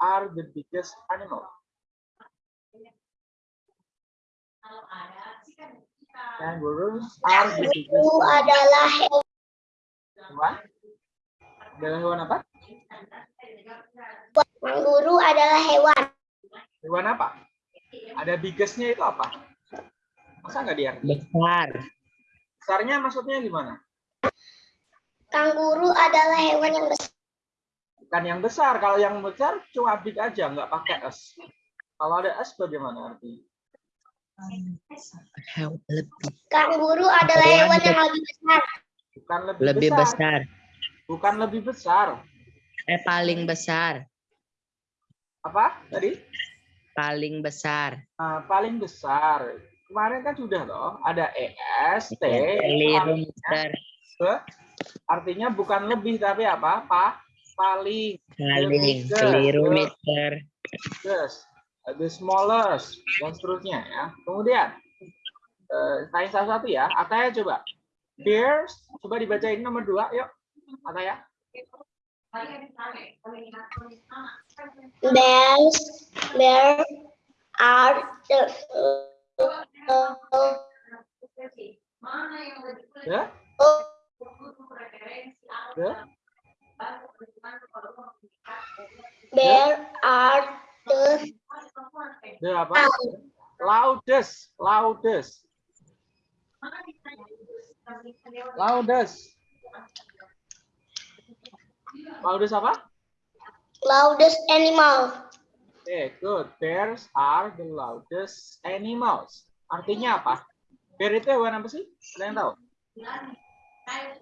are the biggest animal? Kangaroos are the biggest adalah hewan. Hewan? Adalah hewan apa? Kanguru adalah hewan. Hewan apa? Ada biggestnya itu apa? Masa nggak diarti? Besar. Besarnya maksudnya gimana? Kanguru adalah hewan yang besar. Bukan yang besar. Kalau yang besar cuma big aja, nggak pakai s. Kalau ada s bagaimana arti? Lebih, Kanguru adalah Hewan yang yang- lebih besar. Bukan lebih, lebih besar. besar. Bukan lebih besar. Eh paling besar. Apa tadi? Paling besar. Nah, paling besar. Kemarin kan sudah loh. Ada es, t, Keliru mister. artinya bukan lebih tapi apa? Pa, paling. Paling. biggest. Keliru The biggest, the smallest, dan seterusnya ya. Kemudian, eh, tanya satu-satu ya. Ataya coba. Bears, coba dibacain nomor dua, yuk. Ataya. Bears, bear are the Ya, ya. Bear are the The apa? Loudest, loudest, loudest. Loudest apa? loudest animal. Oke, good. Bears are the loudest animals. Artinya apa? Bear itu hewan apa sih? Yang tahu?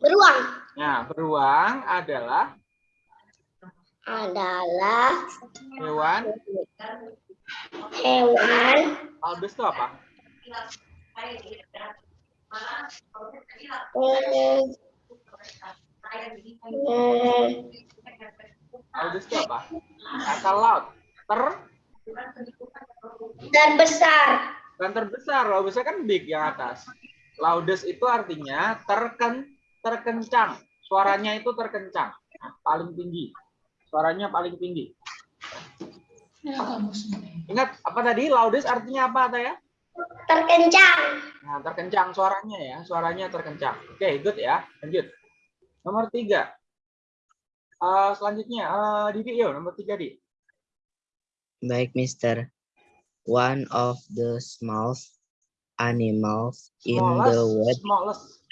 Beruang Nah, beruang adalah adalah hewan. hewan Loudest itu apa? hmm, hmm, Loudest itu apa? Kata loud. Ter terbesar. dan terbesar. Loudest kan big yang atas. Loudest itu artinya terken terkencang. Suaranya itu terkencang. Nah, paling tinggi. Suaranya paling tinggi. Ingat apa tadi? Loudest artinya apa, Taya? Terkencang. Nah, terkencang suaranya ya, suaranya terkencang. Oke, good ya. Lanjut. Nomor tiga. Eh, selanjutnya, eh, Didi, yuk, nomor tiga, Di. Baik mister. One of the smallest animals in the world. smallest.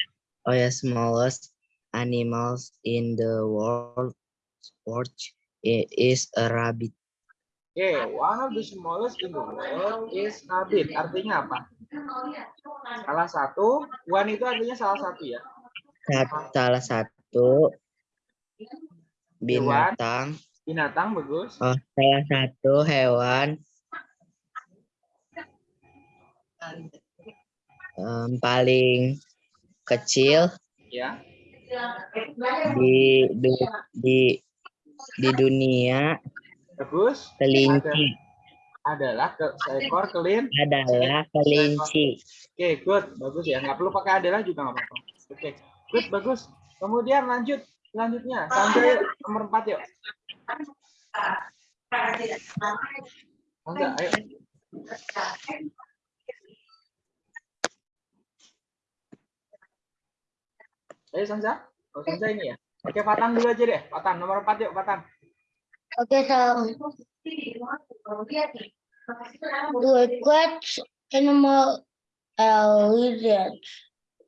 Oh ya, smallest animals in the world. world i- is a rabbit. Oke, one of the smallest in the world is rabbit. Artinya apa? Salah satu, one itu artinya salah satu ya. Salah satu binatang. Binatang bagus. Oh, salah satu hewan em, paling kecil Ya. di du- di di dunia Bagus. kelinci Adalah ke, seekor kelin. adalah kelinci. Oke, good. Bagus ya. Nggak perlu pakai adalah juga nggak apa-apa. Oke, good. Bagus. Kemudian lanjut. Selanjutnya, sampai nomor empat yuk. Mangga, ayo. Ayo Sansa. Oh, Sansa ini ya. Oke, Patan dulu aja deh. Patan, nomor 4 yuk, Patan. Okay, so the which animal uh, lizard?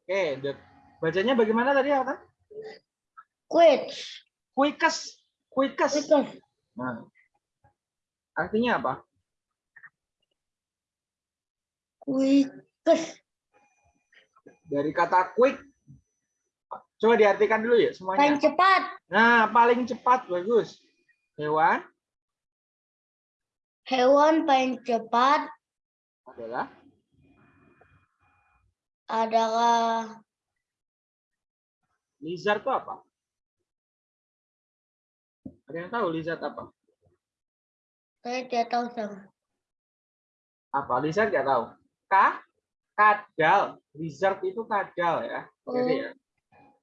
Oke, the- bacanya bagaimana tadi, Patan? Which? Quickest. Quickest. Because Nah. Artinya apa? quickest. Dari kata quick. Coba diartikan dulu ya semuanya. Paling cepat. Nah, paling cepat bagus. Hewan Hewan paling cepat adalah adalah lizard itu apa? Ada yang tahu lizard apa? saya tidak tahu sama. Apa? Lizard nggak tahu. Ka? Kadal. Lizard itu kadal ya. Jadi ya.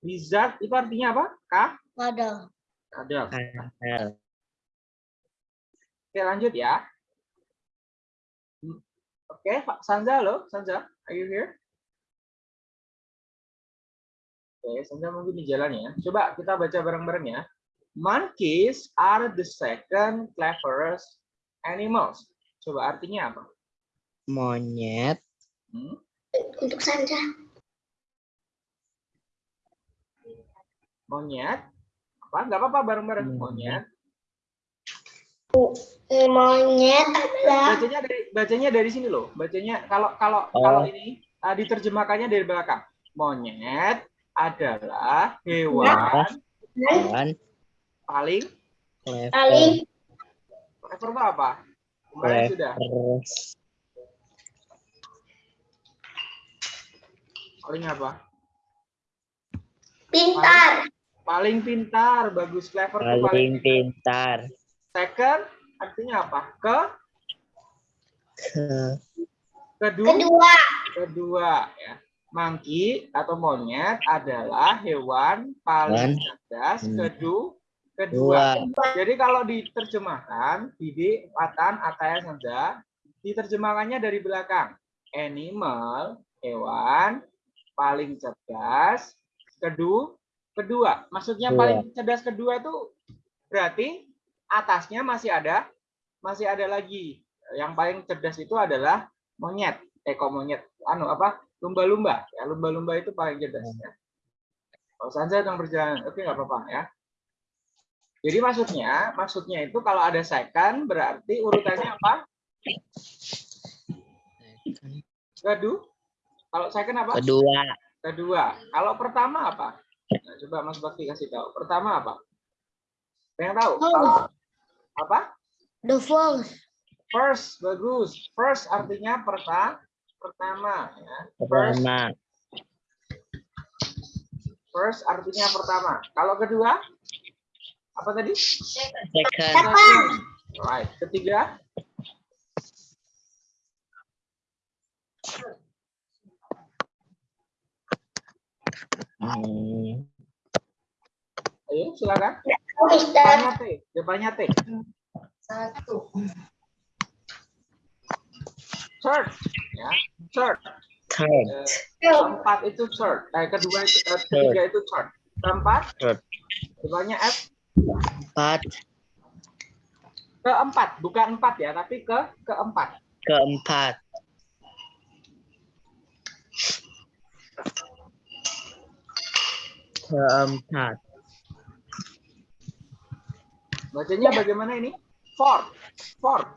Lizard itu artinya apa? Ka? Ada. Kadal. Kadal. Oke, lanjut ya. Oke, Pak Sanza lo, Sanza, are you here? Oke, Sanza mungkin di jalan ya. Coba kita baca bareng-bareng ya. Monkeys are the second cleverest animals. Coba artinya apa? Monyet Hmm? Untuk Sandra. Monyet? Apa? Nggak apa-apa bareng-bareng. Hmm. Monyet. Monyet adalah Bacanya dari bacanya dari sini loh. Bacanya kalau kalau Oh. kalau ini ah, diterjemahkannya dari belakang. Monyet adalah hewan dan paling paling clever apa? Kemarin sudah. Paling apa? pintar. Paling pintar, bagus clever paling Paling pintar. pintar. Second artinya apa? Ke Ke kedua Kedua, kedua ya. Monkey atau monyet adalah hewan paling cerdas Hmm. kedu kedua. dua. Jadi kalau diterjemahkan, Didi, Watan, Ataya, Sanza, diterjemahkannya dari belakang. Animal, hewan, paling cerdas, kedua, kedua. Maksudnya Dua. paling cerdas kedua itu berarti atasnya masih ada, masih ada lagi. Yang paling cerdas itu adalah monyet, eh kok monyet, anu apa, lumba-lumba. Ya, lumba-lumba itu paling cerdas. Ya. Kalau Sanza yang berjalan, oke nggak apa-apa ya. Jadi maksudnya, maksudnya itu kalau ada second berarti urutannya apa? Kedua. Kalau second apa? Kedua. Kedua. Kalau pertama apa? Nah, coba Mas Bakti kasih tahu. Pertama apa? Yang tahu? Oh. Apa? the first, First, bagus. First artinya perta pertama. Ya. First, Pertama. first artinya pertama. Kalau kedua, apa tadi? Second. Second. Right. Ketiga, Hmm, ayo silakan. Depannya T. Depannya T. Satu. Third. Ya. Third. Third. Eh, keempat itu third. Eh, kedua itu, eh, ketiga itu third. Keempat, Third. depannya F. Empat. Keempat, bukan empat ya, tapi ke keempat. Keempat. Keempat. Bacanya bagaimana ini? Fourth. Fourth.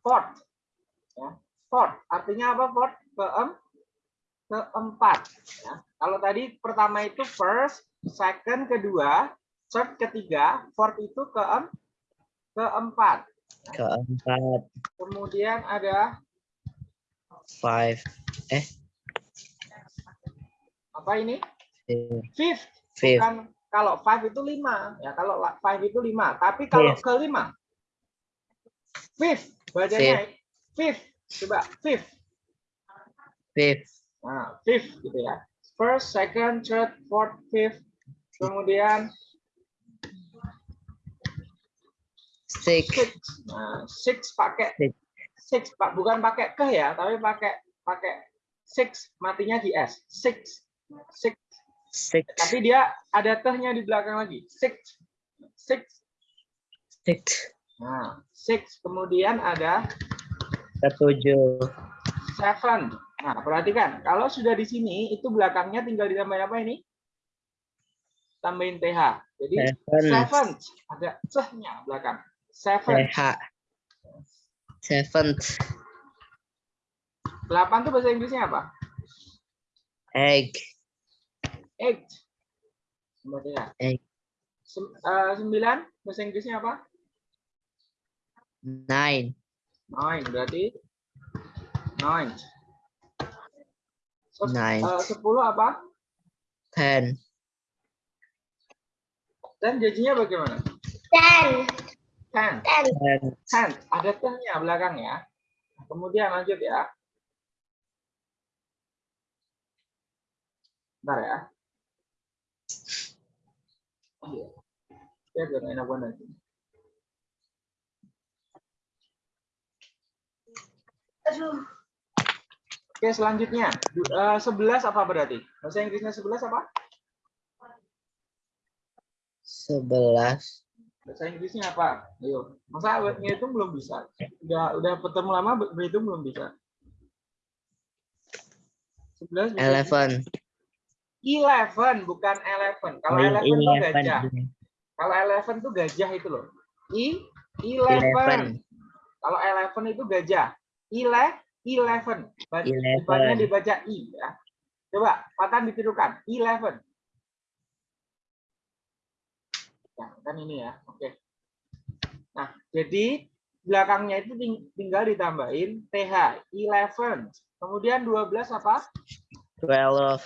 Fourth. Ya. Fourth. Artinya apa fourth? Keem keempat. Ya. Kalau tadi pertama itu first, second kedua, third ketiga, fourth itu keem keempat. Keempat. Kemudian ada Five. Eh. Apa ini? Fifth. Fifth. Bukan kalau five itu lima, ya kalau la- five itu lima. Tapi kalau Fifth. kelima, fifth bacanya fifth. Coba fifth. Fifth. Nah, fifth gitu ya. First, second, third, fourth, fifth. Kemudian Six. six. Nah, six pakai Six. six pak bukan pakai ke ya, tapi pakai pakai six matinya di s. Six. Six. Six. Tapi dia ada tehnya di belakang lagi. Six. Six. Six. Nah, six. Kemudian ada Ketujuh. seven. Nah, perhatikan. Kalau sudah di sini, itu belakangnya tinggal ditambahin apa ini? Tambahin TH. Jadi, Seven. seventh. Ada cehnya belakang. Seven. TH. Seventh. Delapan itu bahasa Inggrisnya apa? Egg. Eight. Kemudian. Egg. Sem- eh, sembilan, bahasa Inggrisnya apa? Nine. Nine. Berarti nine. Terus, Nine. eh, sepuluh apa? Ten. Dan jadinya bagaimana? Ten. Ten. Ten. Ten. Ten. Ada tehnya belakang ya. Kemudian lanjut ya. Bentar ya. Yeah. They're going in abundance. Oke, selanjutnya. Uh, eh, 11 apa berarti? Bahasa Inggrisnya 11 apa? 11. Bahasa Inggrisnya apa? Ayo. Masa ngitung belum bisa? Udah udah ketemu lama berhitung belum bisa? 11. 11. Eleven. Bukan eleven. Kalau Oh, eleven itu gajah. Kalau eleven itu gajah itu loh. I, Eleven. Kalau eleven itu gajah. Ile, eleven. Depannya dibaca i ya. Coba, Patan ditirukan. Eleven. Ya, kan ini ya. Oke. Nah, jadi belakangnya itu ting- tinggal ditambahin th. Eleven. Kemudian 12 apa? Twelve.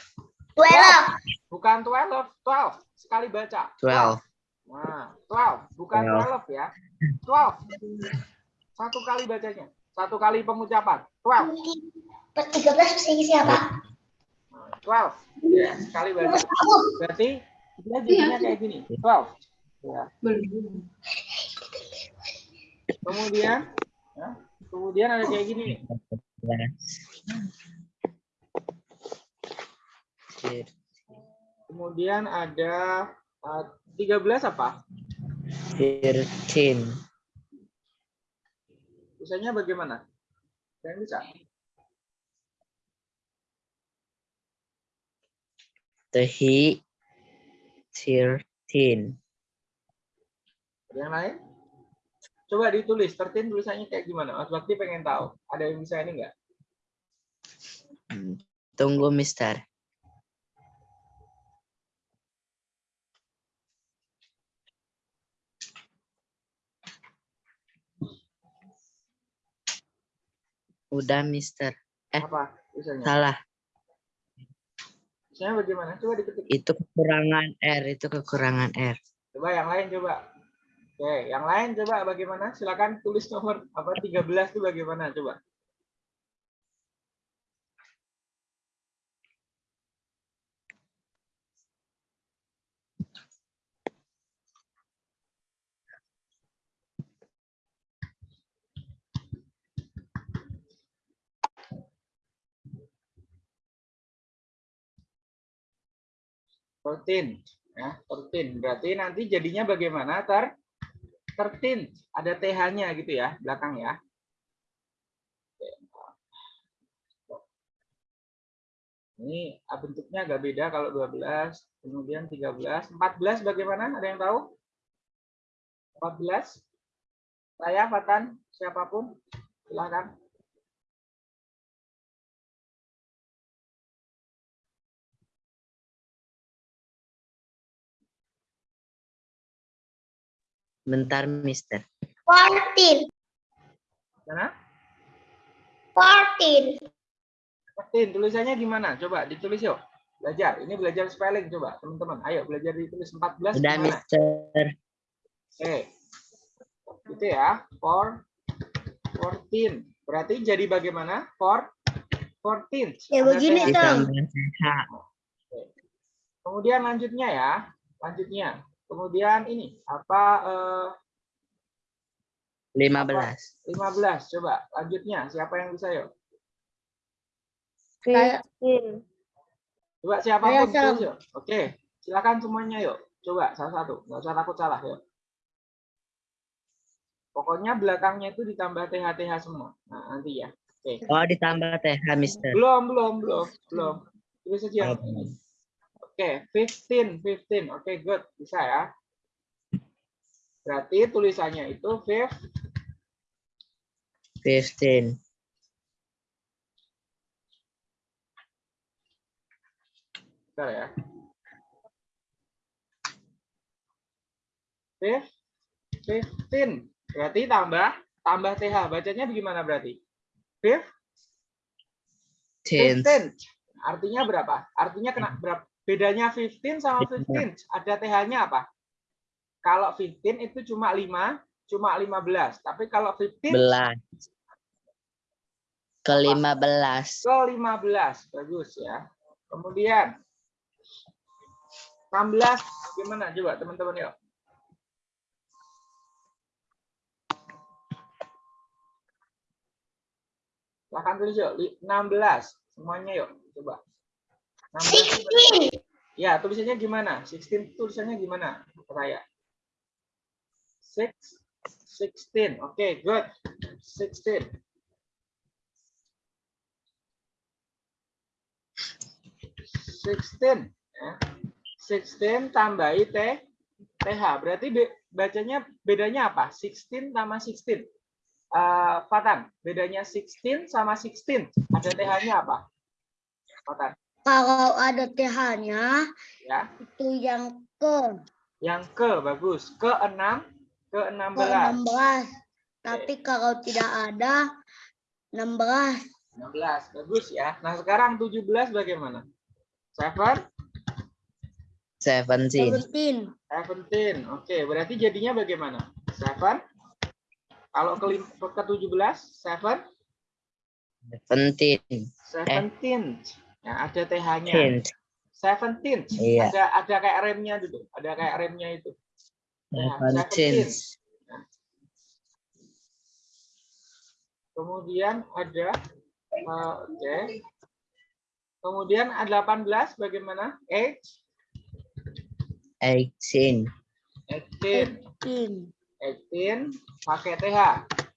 Twelve. Bukan 12, 12. Sekali baca. Twelve. Nah, 12, bukan Twelve. 12 ya. 12. Satu kali bacanya. Satu kali pengucapan. 12. Per tiga belas bisa isi apa? 12. Ya, sekali baca. Berarti dia jadinya kayak gini. 12. Ya. Kemudian ya, kemudian ada kayak gini nih. Kemudian ada eh, 13 apa? Thirteen. Misalnya bagaimana? Yang bisa? The he. Thirteen. Ada yang lain? Coba ditulis, 13 tulisannya kayak gimana? Mas Bakti pengen tahu. Ada yang bisa ini enggak? Hmm. Tunggu, Mister. Udah, Mister. Eh. Apa? Salah. Misalnya bagaimana? Coba diketik. Itu kekurangan R. Itu kekurangan R. Coba yang lain coba. Oke, yang lain coba bagaimana? Silakan tulis nomor apa 13 itu bagaimana coba. Thirteen, ya, thirteen. Berarti nanti jadinya bagaimana? Ter, thirteen. Ada th-nya gitu ya, belakang ya. Ini ah, bentuknya agak beda kalau 12, kemudian 13, 14 bagaimana? Ada yang tahu? 14? Saya, Fatan, siapa pun, silakan. Bentar, Mister. Fourteen. Mana? Fourteen. 14, tulisannya gimana? Coba ditulis yuk. Belajar. Ini belajar spelling coba, teman-teman. Ayo belajar ditulis 14 Udah, gimana? Mister. Oke. Itu ya. For 14. Berarti jadi bagaimana? For 14. Ya, Ada begini. Tom. Kemudian lanjutnya ya. Lanjutnya. Kemudian ini apa eh, Lima belas. 15 coba lanjutnya. Siapa yang bisa yuk? Coba Saya, Sam. tulis yuk. Oke silakan semuanya yuk. Coba salah satu. Nggak usah takut salah yuk. Pokoknya belakangnya itu ditambah th th semua. Nah nanti ya. Oke. Oh, ditambah TH, Mister. belum belum belum belum. Tulis saja yang Oke. oke 15 15 oke good bisa ya berarti tulisannya itu 5 Fifteen. Bentar ya. Fif, fifteen. Berarti tambah tambah th. Bacanya gimana berarti? Fif, Ten. fifteen. Artinya berapa? Artinya kena berapa? Bedanya 15 sama 15. Ada th-nya apa? Kalau 15 itu cuma 5, cuma 15. Tapi kalau 15 Belas. Ke lima belas. ke 15. Bagus ya. Kemudian 16 gimana coba teman-teman yuk. Silahkan tulis yuk. Li- 16. Semuanya yuk. Coba. 16 itu berapa? 16. Ya, tulisannya gimana? 16 tulisannya gimana? Raya. 6 16. Oke, good. 16. 16 ya. 16 tambahi T TH. Berarti be- bacanya bedanya apa? 16 sama 16. Eh, Fatan, bedanya 16 sama 16. Ada TH-nya apa? Fatan, Kalau ada TH-nya ya. itu yang ke Yang ke bagus. Ke 6 ke ke 16. 16. Tapi kalau tidak ada 16. 16. Bagus ya. Nah, sekarang 17 bagaimana? 7 Seventeen. 17. 17. Oke, berarti jadinya bagaimana? 7 kalau ke, ke 17 7 Seventeen. 17. Ya, ada TH-nya. Teen. 17. Iya. Ada ada kayak remnya dulu. Ada kayak remnya itu. Ya, Seventeen. 17. Kemudian ada eh, oke. Kemudian ada 18 bagaimana? Age Eighteen. 18. 18. 18 pakai TH.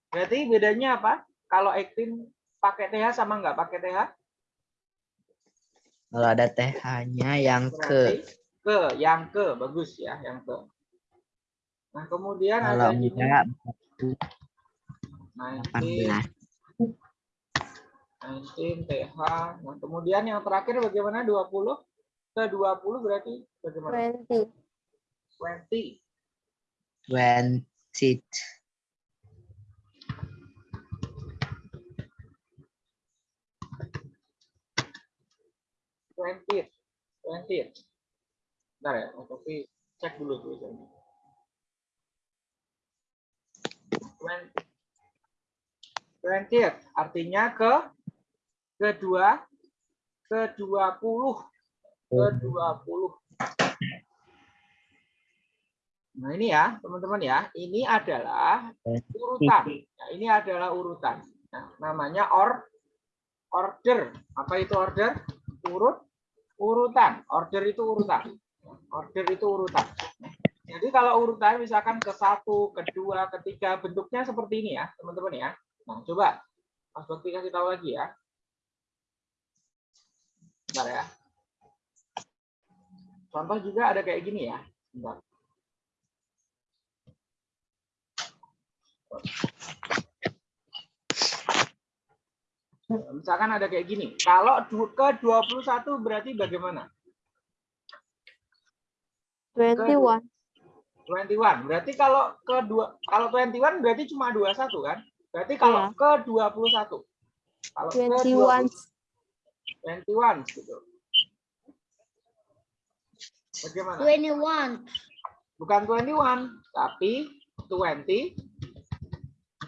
Berarti bedanya apa? Kalau 18 pakai TH sama nggak pakai TH? Kalau ada TH-nya yang Berarti ke. ke yang ke bagus ya, yang ke. Nah, kemudian Kalau ada ini enggak 19 18. 19 TH. Nah, kemudian yang terakhir bagaimana 20? Ke 20 berarti bagaimana? 20. 20. Twenty. 20. 20. Bentar ya, tapi cek dulu tulisannya. 20. 20 artinya ke kedua ke 20 ke 20. Nah, ini ya, teman-teman ya. Ini adalah urutan. Nah, ini adalah urutan. Nah, namanya or order. Apa itu order? Urut urutan. Order itu urutan. Order itu urutan. Jadi kalau urutan misalkan ke satu, kedua, ketiga, bentuknya seperti ini ya, teman-teman ya. Nah, coba Mas Bakti kasih tahu lagi ya. Bentar ya. Contoh juga ada kayak gini ya. Bentar. Misalkan ada kayak gini. Kalau ke 21 berarti bagaimana? 21. 21. Berarti kalau ke dua kalau 21 berarti cuma 21 kan? Berarti kalau Iya. ke 21. Kalau ke 21. 21 gitu. Bagaimana? 21. Bukan 21, tapi 20 20.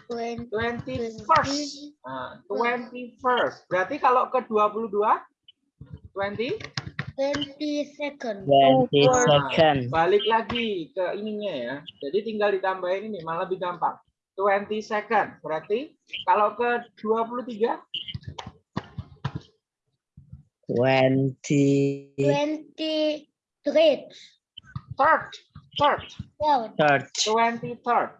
21st. Nah, 21st. Berarti kalau ke 22 20 20 second. Twenty Nah, second. balik lagi ke ininya ya. Jadi tinggal ditambahin ini malah lebih gampang. 20 second. Berarti kalau ke 23 Twenty 23. third, third, Third. third. 23rd.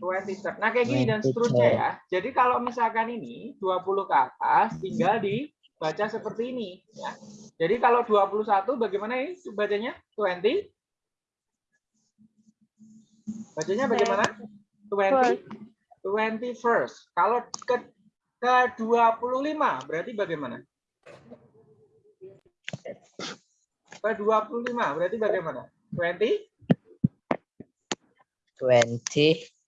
23rd. Nah, kayak gini dan seterusnya 23rd. ya. Jadi kalau misalkan ini 20 ke atas tinggal dibaca seperti ini ya. Jadi kalau 21 bagaimana ini bacanya? 20 Bacanya bagaimana? 20 21st. Kalau ke ke 25 berarti bagaimana? Ke 25 berarti bagaimana? 20 Twenty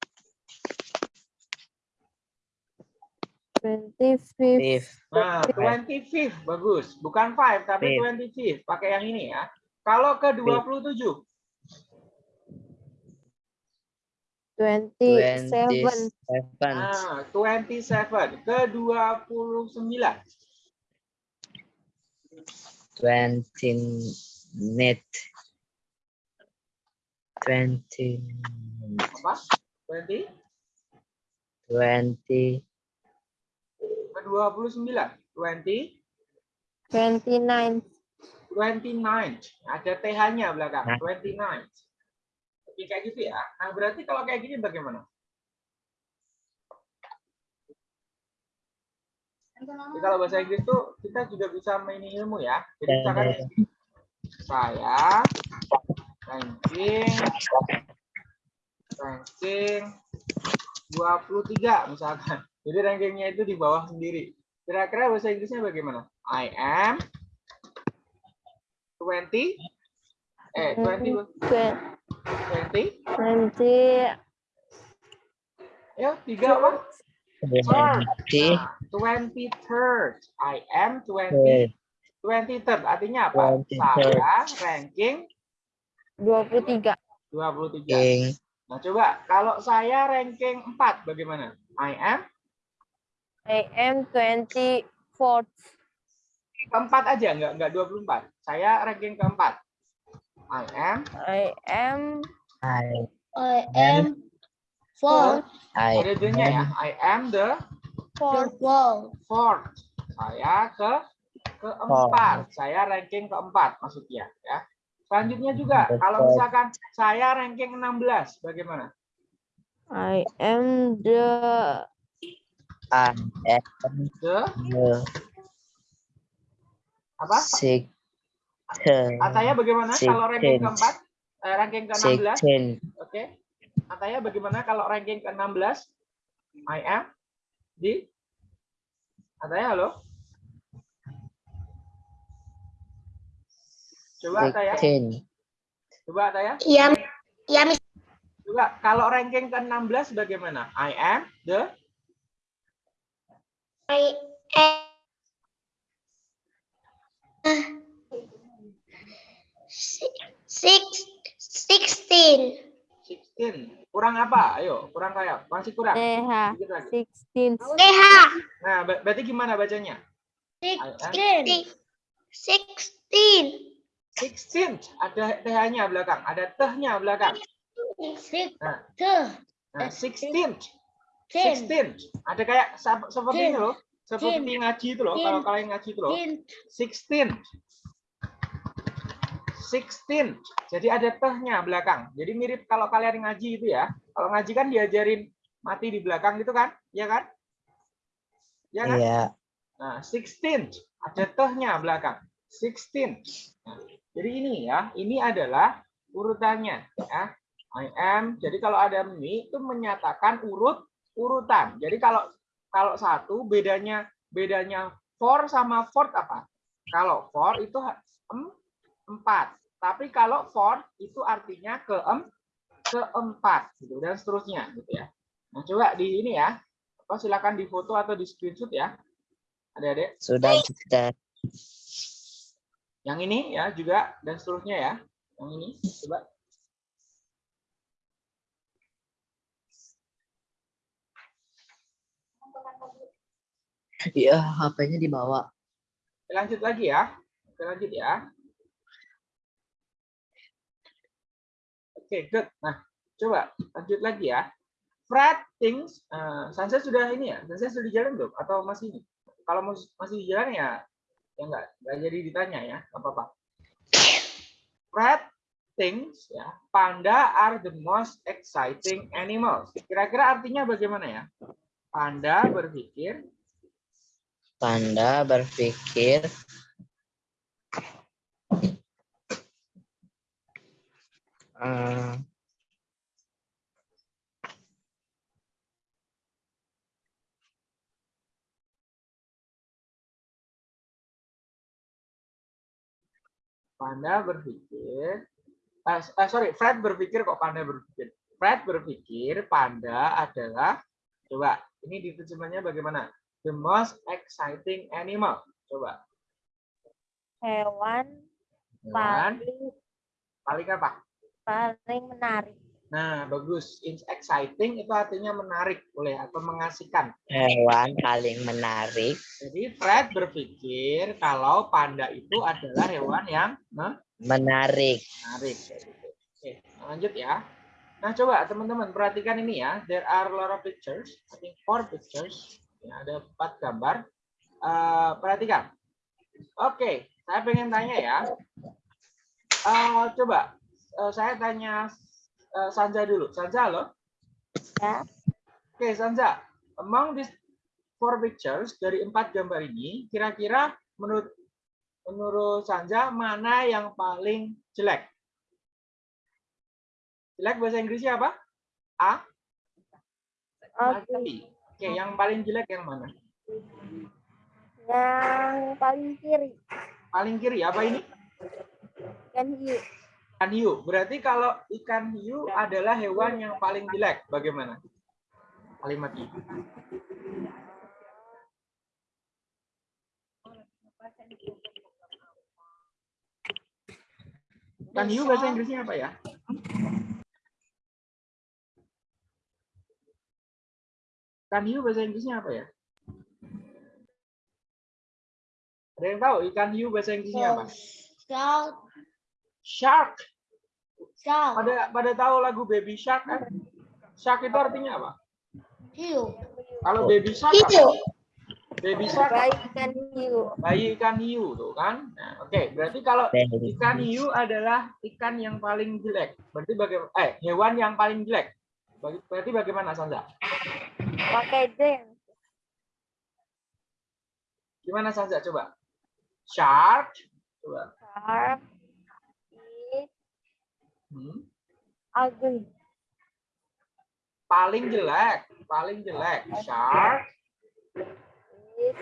25th. fifth. Nah, 25th bagus. Bukan 5 tapi Fifth. 25th. Pakai yang ini ya. Kalau ke 27 Twenty 27. seven. Nah, 27 ke 29. Twenty net. Twenty. Apa? 20 Twenty. Ke 29. 20 29. 29. Ada TH-nya belakang. Nah. 29. Oke, kayak gitu ya. Nah, berarti kalau kayak gini bagaimana? Jadi kalau bahasa Inggris tuh kita juga bisa main ilmu ya. Jadi Ya, misalkan ya, ya. saya ranking ranking 23 misalkan. Jadi rankingnya itu di bawah sendiri. Kira-kira bahasa Inggrisnya bagaimana? I am 20 eh 20 20 20. ya tiga apa? Third. Twenty. Nah, 23rd. I am 20 23rd artinya apa? 23rd. Saya ranking 23. 23. King. Nah, coba kalau saya ranking 4 bagaimana? I am I am 24. keempat aja enggak enggak 24. Saya ranking keempat. I am I am I I am four. I ada D-nya ya. I am the The 4. four. fourth. Saya ke keempat. Saya ranking keempat maksudnya ya. Selanjutnya juga kalau fourth. misalkan saya ranking 16 bagaimana? I am the I am The apa? six Ataya bagaimana kalau ranking keempat? Eh, ranking ke-16? sixteen Oke. Ataya bagaimana kalau ranking ke-16? I am di Ataya halo? Coba Ataya, coba Ataya. Ya, ya Miss. Coba kalau ranking ke-16 bagaimana? I am the I am six sixteen. 16. Kurang apa? Ayo, kurang kayak masih kurang. 16. TH Nah, ber- berarti gimana bacanya? sixteen. Sixteen. 16. Ada TH-nya belakang, ada teh-nya belakang. Nah. Nah, 16. Ten. 16. Ada kayak sep- seperti Ten. ini loh. Seperti ngaji itu loh. Kalau kalian ngaji itu loh. Ten. 16. 16. Jadi ada tehnya belakang. Jadi mirip kalau kalian ngaji itu ya. Kalau ngaji kan diajarin mati di belakang gitu kan? Iya kan? Iya kan? iya Nah, 16. Ada tehnya belakang. 16. Nah, jadi ini ya, ini adalah urutannya ya. I am. Jadi kalau ada ini itu menyatakan urut urutan. Jadi kalau kalau satu bedanya bedanya for sama fort apa? Kalau for itu empat. Tapi kalau for itu artinya keem keempat gitu dan seterusnya gitu ya. Nah, coba di ini ya. Apa silakan di foto atau di screenshot ya. Adik-adik. sudah kita Yang ini ya juga dan seterusnya ya. Yang ini coba. Iya HP-nya dibawa Lanjut lagi ya. Oke, lanjut ya. Oke, good. Nah, coba lanjut lagi ya. Fred thinks, uh, Sansa sudah ini ya? Sansa sudah di jalan belum? Atau masih ini? Kalau masih di jalan ya, ya enggak, enggak jadi ditanya ya, nggak apa-apa. Fred thinks ya, panda are the most exciting animals. Kira-kira artinya bagaimana ya? Panda berpikir Panda berpikir eh, Panda berpikir, eh, eh, sorry, Fred berpikir kok Panda berpikir. Fred berpikir Panda adalah, coba, ini diterjemahnya bagaimana? The most exciting animal. Coba, Hewan hewan paling paling apa? paling menarik. Nah, bagus. It's exciting itu artinya menarik, boleh atau mengasihkan. hewan paling menarik Jadi Fred berpikir kalau panda itu adalah hewan yang menarik menarik. gitu. Oke, lanjut ya. Nah, coba teman-teman perhatikan ini ya. There are a lot of pictures. I think four pictures. Ya, ada empat gambar. Eh, perhatikan. Oke, saya pengen tanya ya. Eh, coba eh, saya tanya eh, Sanja dulu. Sanja loh. Ya. Oke, Sanja. Among these four pictures dari empat gambar ini, kira-kira menurut menurut Sanja mana yang paling jelek? Jelek bahasa Inggrisnya apa? A. Ugly. Oke, yang paling jelek yang mana? Yang paling kiri. Paling kiri apa ini? Ikan hiu. Ikan hiu. Berarti kalau ikan hiu adalah hewan yang paling jelek, bagaimana? Kalimat ini. Ikan hiu bahasa Inggrisnya apa ya? Ikan hiu bahasa Inggrisnya apa ya? Ada yang tahu ikan hiu bahasa Inggrisnya apa? Shark. Shark. Shark. Pada pada tahu lagu Baby Shark kan? Shark itu artinya apa? Hiu. Kalau baby shark Hiu. apa? Baby shark Bayi ikan hiu. bayi ikan hiu tuh kan. Nah, Oke, berarti kalau ikan hiu adalah ikan yang paling jelek. Berarti bagaimana? Eh, hewan yang paling jelek. Berarti bagaimana Sanza? Pakai den. Gimana Sanza coba? Shark. Coba. Shark is Hmm. ugly. Paling jelek, paling jelek. Shark Is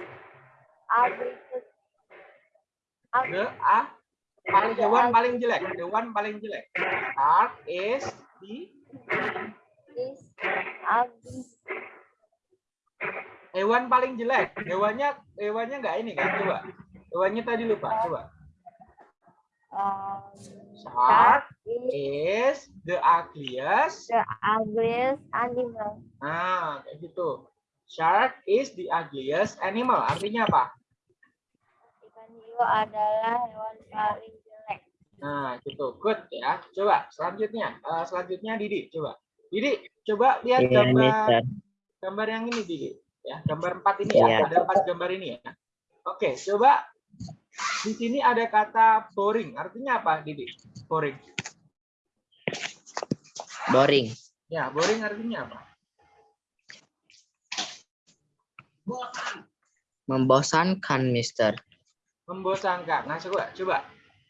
ugly. Ugly. the ah paling hewan paling jelek. Hewan paling jelek. Shark is the Is ugly. Hewan paling jelek. Hewannya hewannya nggak ini kan? Coba. Hewannya tadi lupa. Coba. Shark is the ugliest. the ugliest animal. Nah, kayak gitu. Shark is the ugliest animal. Artinya apa? Ikan hiu adalah hewan paling jelek. Nah, gitu. Good ya. Coba selanjutnya. Eh, selanjutnya Didi, coba. Didi, coba lihat Iya, gambar Mister. Gambar yang ini Didi. Ya, gambar empat ini Iya. ya. Ada empat gambar ini ya. Oke, coba di sini ada kata boring. Artinya apa, Didi? Boring. Boring. Ya, boring artinya apa? Membosankan, Mister. membosankan. Nah, coba coba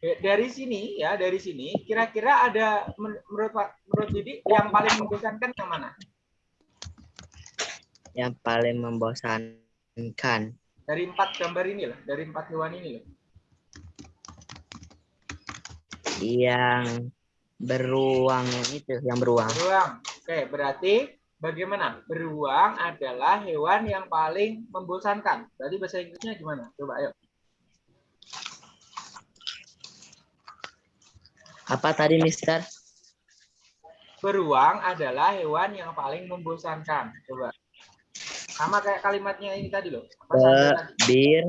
Eh, dari sini ya, dari sini kira-kira ada men- menurut menurut Didi yang paling membosankan yang mana? Yang paling membosankan. Dari empat gambar ini lah, dari empat hewan ini loh. Yang beruang itu, yang beruang. Beruang. Oke, berarti bagaimana? Beruang adalah hewan yang paling membosankan. Berarti bahasa Inggrisnya gimana? Coba ayo. Apa tadi, Mister? Beruang adalah hewan yang paling membosankan. Coba. Sama kayak kalimatnya ini tadi loh. Apa The bear,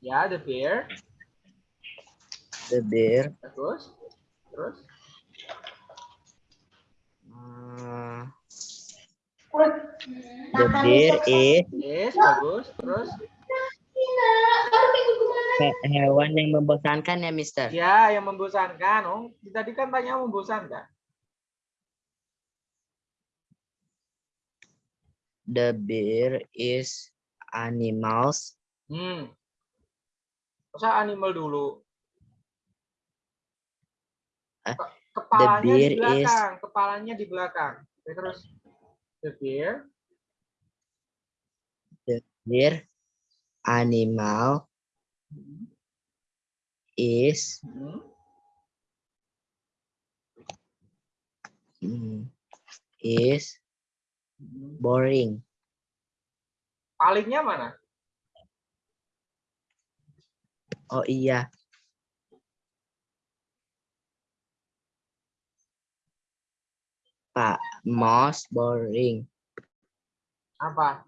Ya, the bear. the bear, Terus, terus. uh, the bear is Yes, bagus. Terus, he- hewan yang membosankan ya, Mister. ya yang membosankan. Oh, tadi kan tanya membosankan. The bear is animals Hmm. Masa animal dulu? Ke- Kepalanya di bear is- belakang. Kepalanya di belakang. Oke, terus, the bear. bear animal Hmm. is Hmm. mm, is Hmm. Boring. Palingnya mana? Oh iya, Pak, most boring. Apa?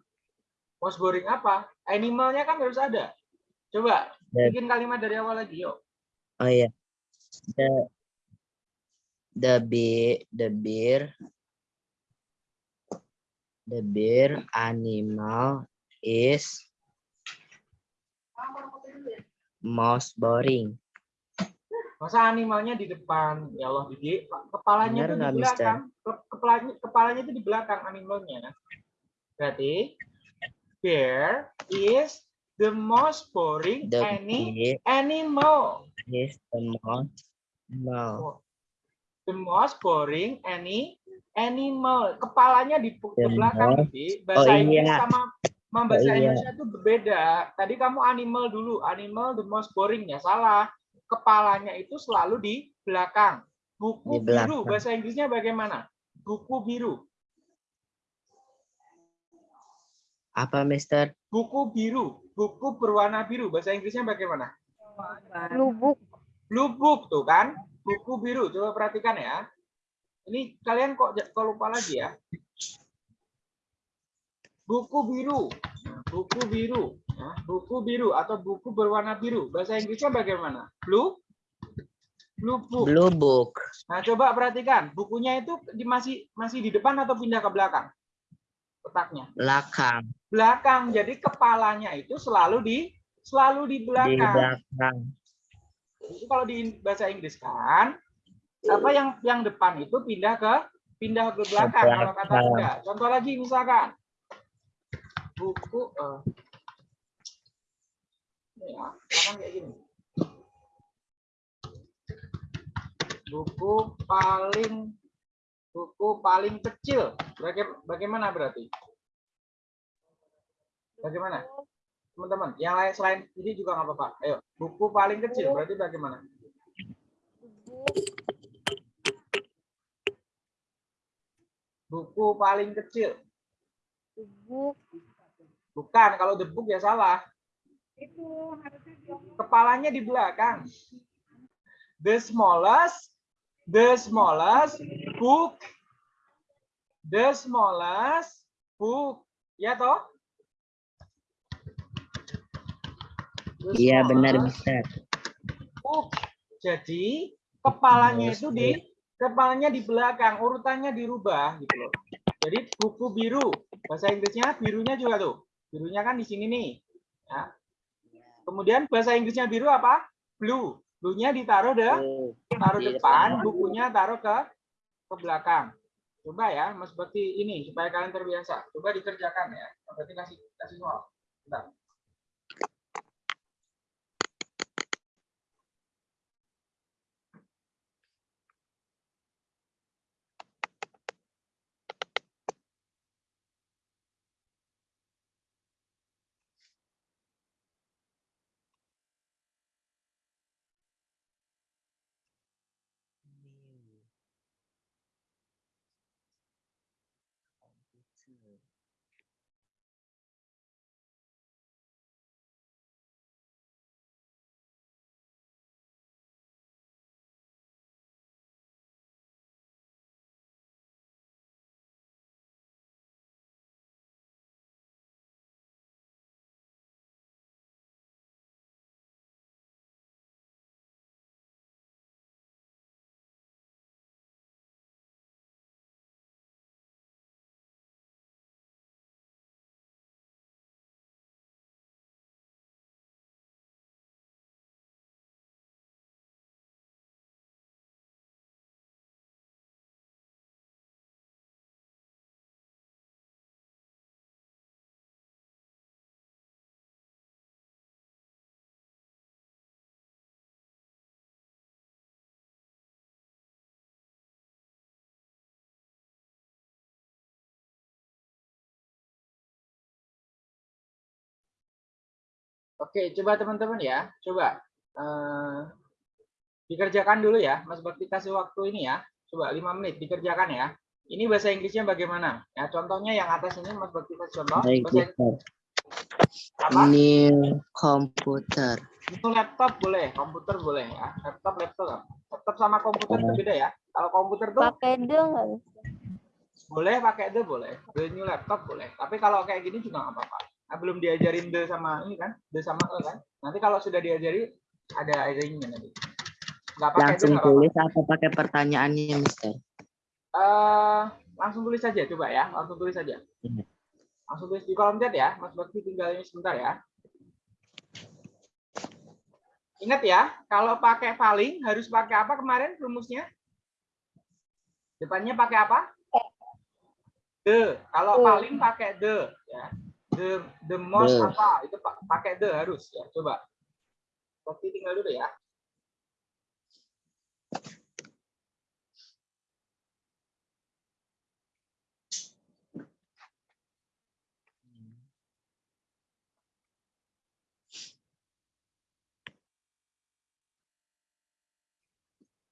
Most boring apa? Animalnya kan harus ada. Coba, The- bikin kalimat dari awal lagi, yuk. Oh iya. The the bear the bear the bear animal is most boring. Masa animalnya di depan? Ya Allah, Didi. Kepalanya Benar itu di Mister? belakang. Ke- Kepalanya, kepalanya itu di belakang animalnya. Berarti bear is the most boring The any animal. is the most no. The most boring any animal. Kepalanya di, The belakang, Didi. Bahasa Oh, Inggris iya. sama sama bahasa Oh, iya. Indonesia itu berbeda. Tadi kamu animal dulu. Animal the most boring ya salah. Kepalanya itu selalu di belakang. Buku Di biru belakang. bahasa Inggrisnya bagaimana? Buku biru. Apa, Mister? Buku biru. Buku berwarna biru bahasa Inggrisnya bagaimana? Blue book. Blue book tuh kan? Buku biru. Coba perhatikan ya. Ini kalian kok kok lupa lagi ya? Buku biru. Buku biru. Nah, buku biru atau buku berwarna biru. Bahasa Inggrisnya bagaimana? Blue? Blue book. Blue book. Nah, coba perhatikan. Bukunya itu masih masih di depan atau pindah ke belakang? Kotaknya. Belakang. Belakang. Jadi kepalanya itu selalu di selalu di Di belakang. belakang. Itu kalau di bahasa Inggris kan apa yang yang depan itu pindah ke pindah ke belakang kalau kata. Bunda. Contoh lagi misalkan buku eh, ini ya, kayak gini. Buku paling buku paling kecil. Baga- Bagaimana berarti? Bagaimana? Teman-teman, yang lain selain ini juga nggak apa-apa. Ayo, buku paling kecil berarti bagaimana? Buku paling kecil. Book. Bukan, kalau the book ya salah. Kepalanya di belakang. The smallest, the smallest book, the smallest book. Ya toh? Iya, benar, Mister. book. Jadi kepalanya itu di kepalanya di belakang, urutannya dirubah gitu loh. Jadi buku biru, bahasa Inggrisnya birunya juga tuh. Birunya kan di sini nih. Ya. Kemudian bahasa Inggrisnya biru apa? Blue. Blue-nya ditaruh deh, taruh Iya, depan, bukunya taruh ke ke belakang. Coba ya, mas seperti ini supaya kalian terbiasa. Coba dikerjakan ya. Berarti kasih kasih soal. Bentar. Oke, coba teman-teman ya, coba eh, dikerjakan dulu ya, Mas Bakti kasih waktu ini ya, coba lima menit dikerjakan ya. Ini bahasa Inggrisnya bagaimana? Ya, contohnya yang atas ini Mas Bakti kasih contoh. Baik, Bahasa apa? New computer. Itu laptop boleh, komputer boleh ya. Laptop, laptop. Laptop sama komputer itu beda ya. Kalau komputer tuh Pakai the nggak? boleh pakai the boleh, the new laptop boleh. Tapi kalau kayak gini juga nggak apa-apa. Nah, belum diajarin the sama ini kan, the sama e kan. Nanti kalau sudah diajari ada ringnya nanti. Nggak pakai Langsung apa-apa. tulis apa pakai pertanyaannya, Mister? Eh, langsung tulis saja coba ya, langsung tulis saja. Iya. Langsung tulis di kolom chat ya. Mas Bakti tinggal ini sebentar ya. Ingat ya, kalau pakai paling harus pakai apa kemarin rumusnya? Depannya pakai apa? The. Kalau paling pakai the ya. The the most The. apa? Itu pa- pakai the harus ya. Coba. Bakti tinggal dulu ya.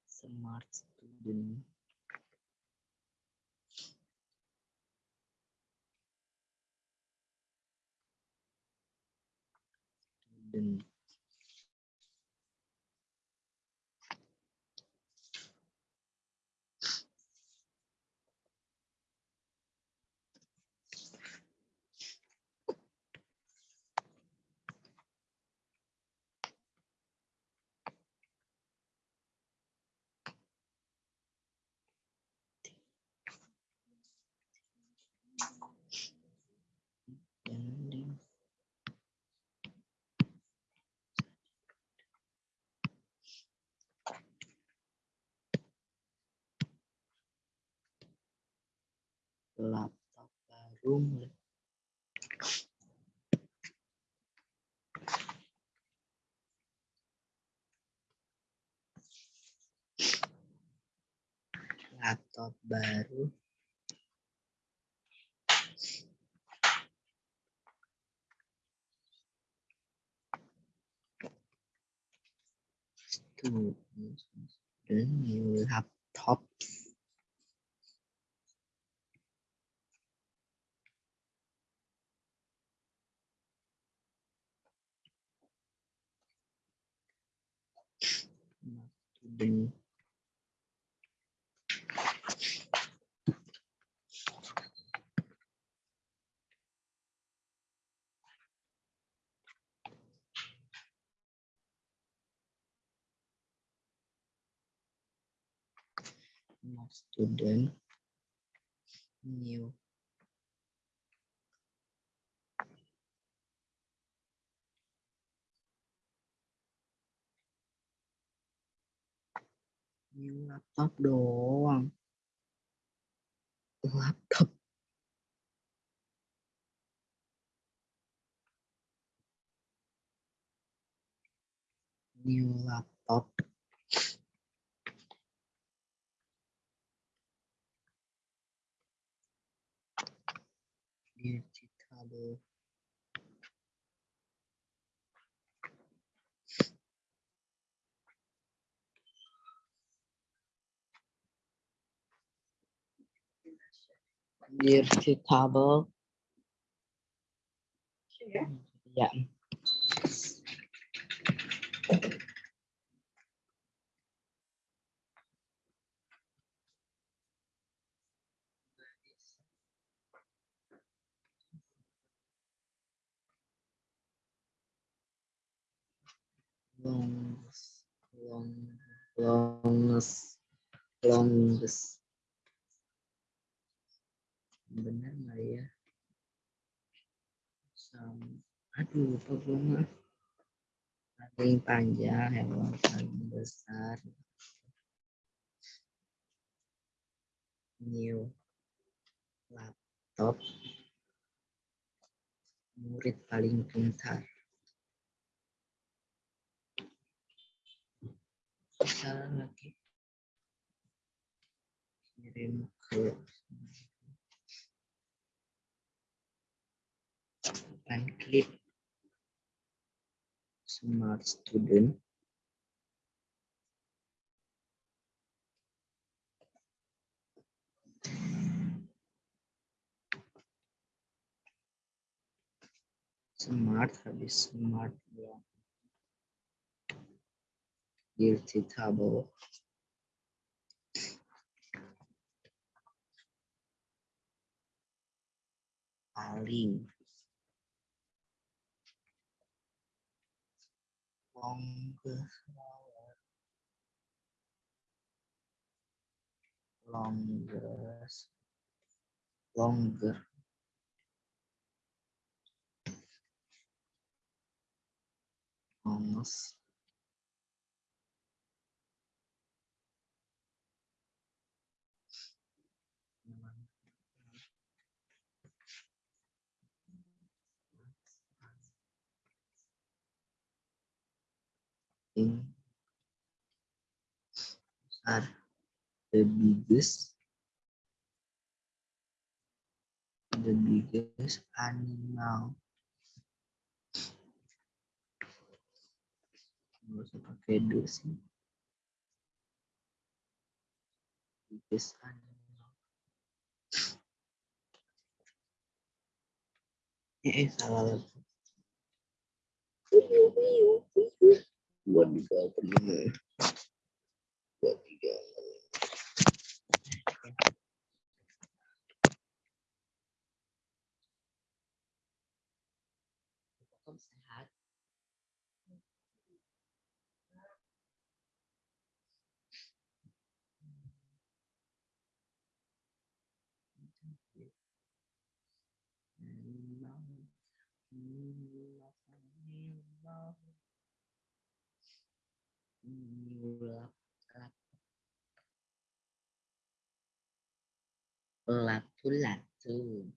Smart student. Student. Laptop baru laptop baru. Student student new laptop student new new laptop đồ laptop new laptop vegetable ya longest long longest longest benar nggak ya? Sam aduh lupa gue mah. Paling panjang hewan paling besar. New laptop. Murid paling pintar. Salah lagi. Kirim ke and click smart student. Smart habis smart ya. Guilty table paling longer longer longer are the biggest. The biggest animal. Nggak usah pakai the sih. Biggest animal. Eh salah. lagi buat tiga menit buat tiga menit Kamu sehat Animal, animal, animal. Nyulap, lap. Latu-latu. Oke, ah.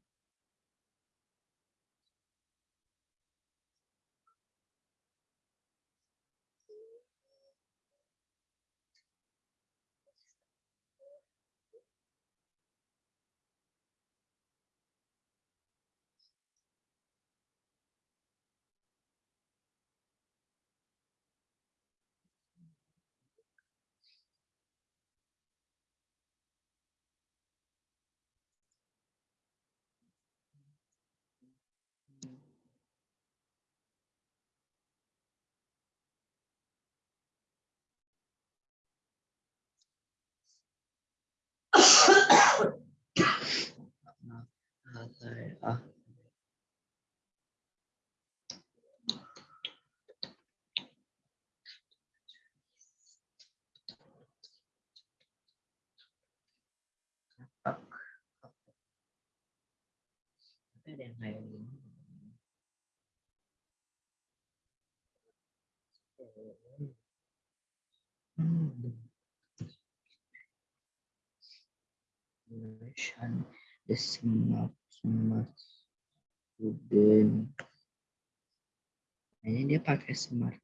Tapi ada yang kayak gini. Hmm. Nation, the smart, smart student. Kayaknya dia pakai smart.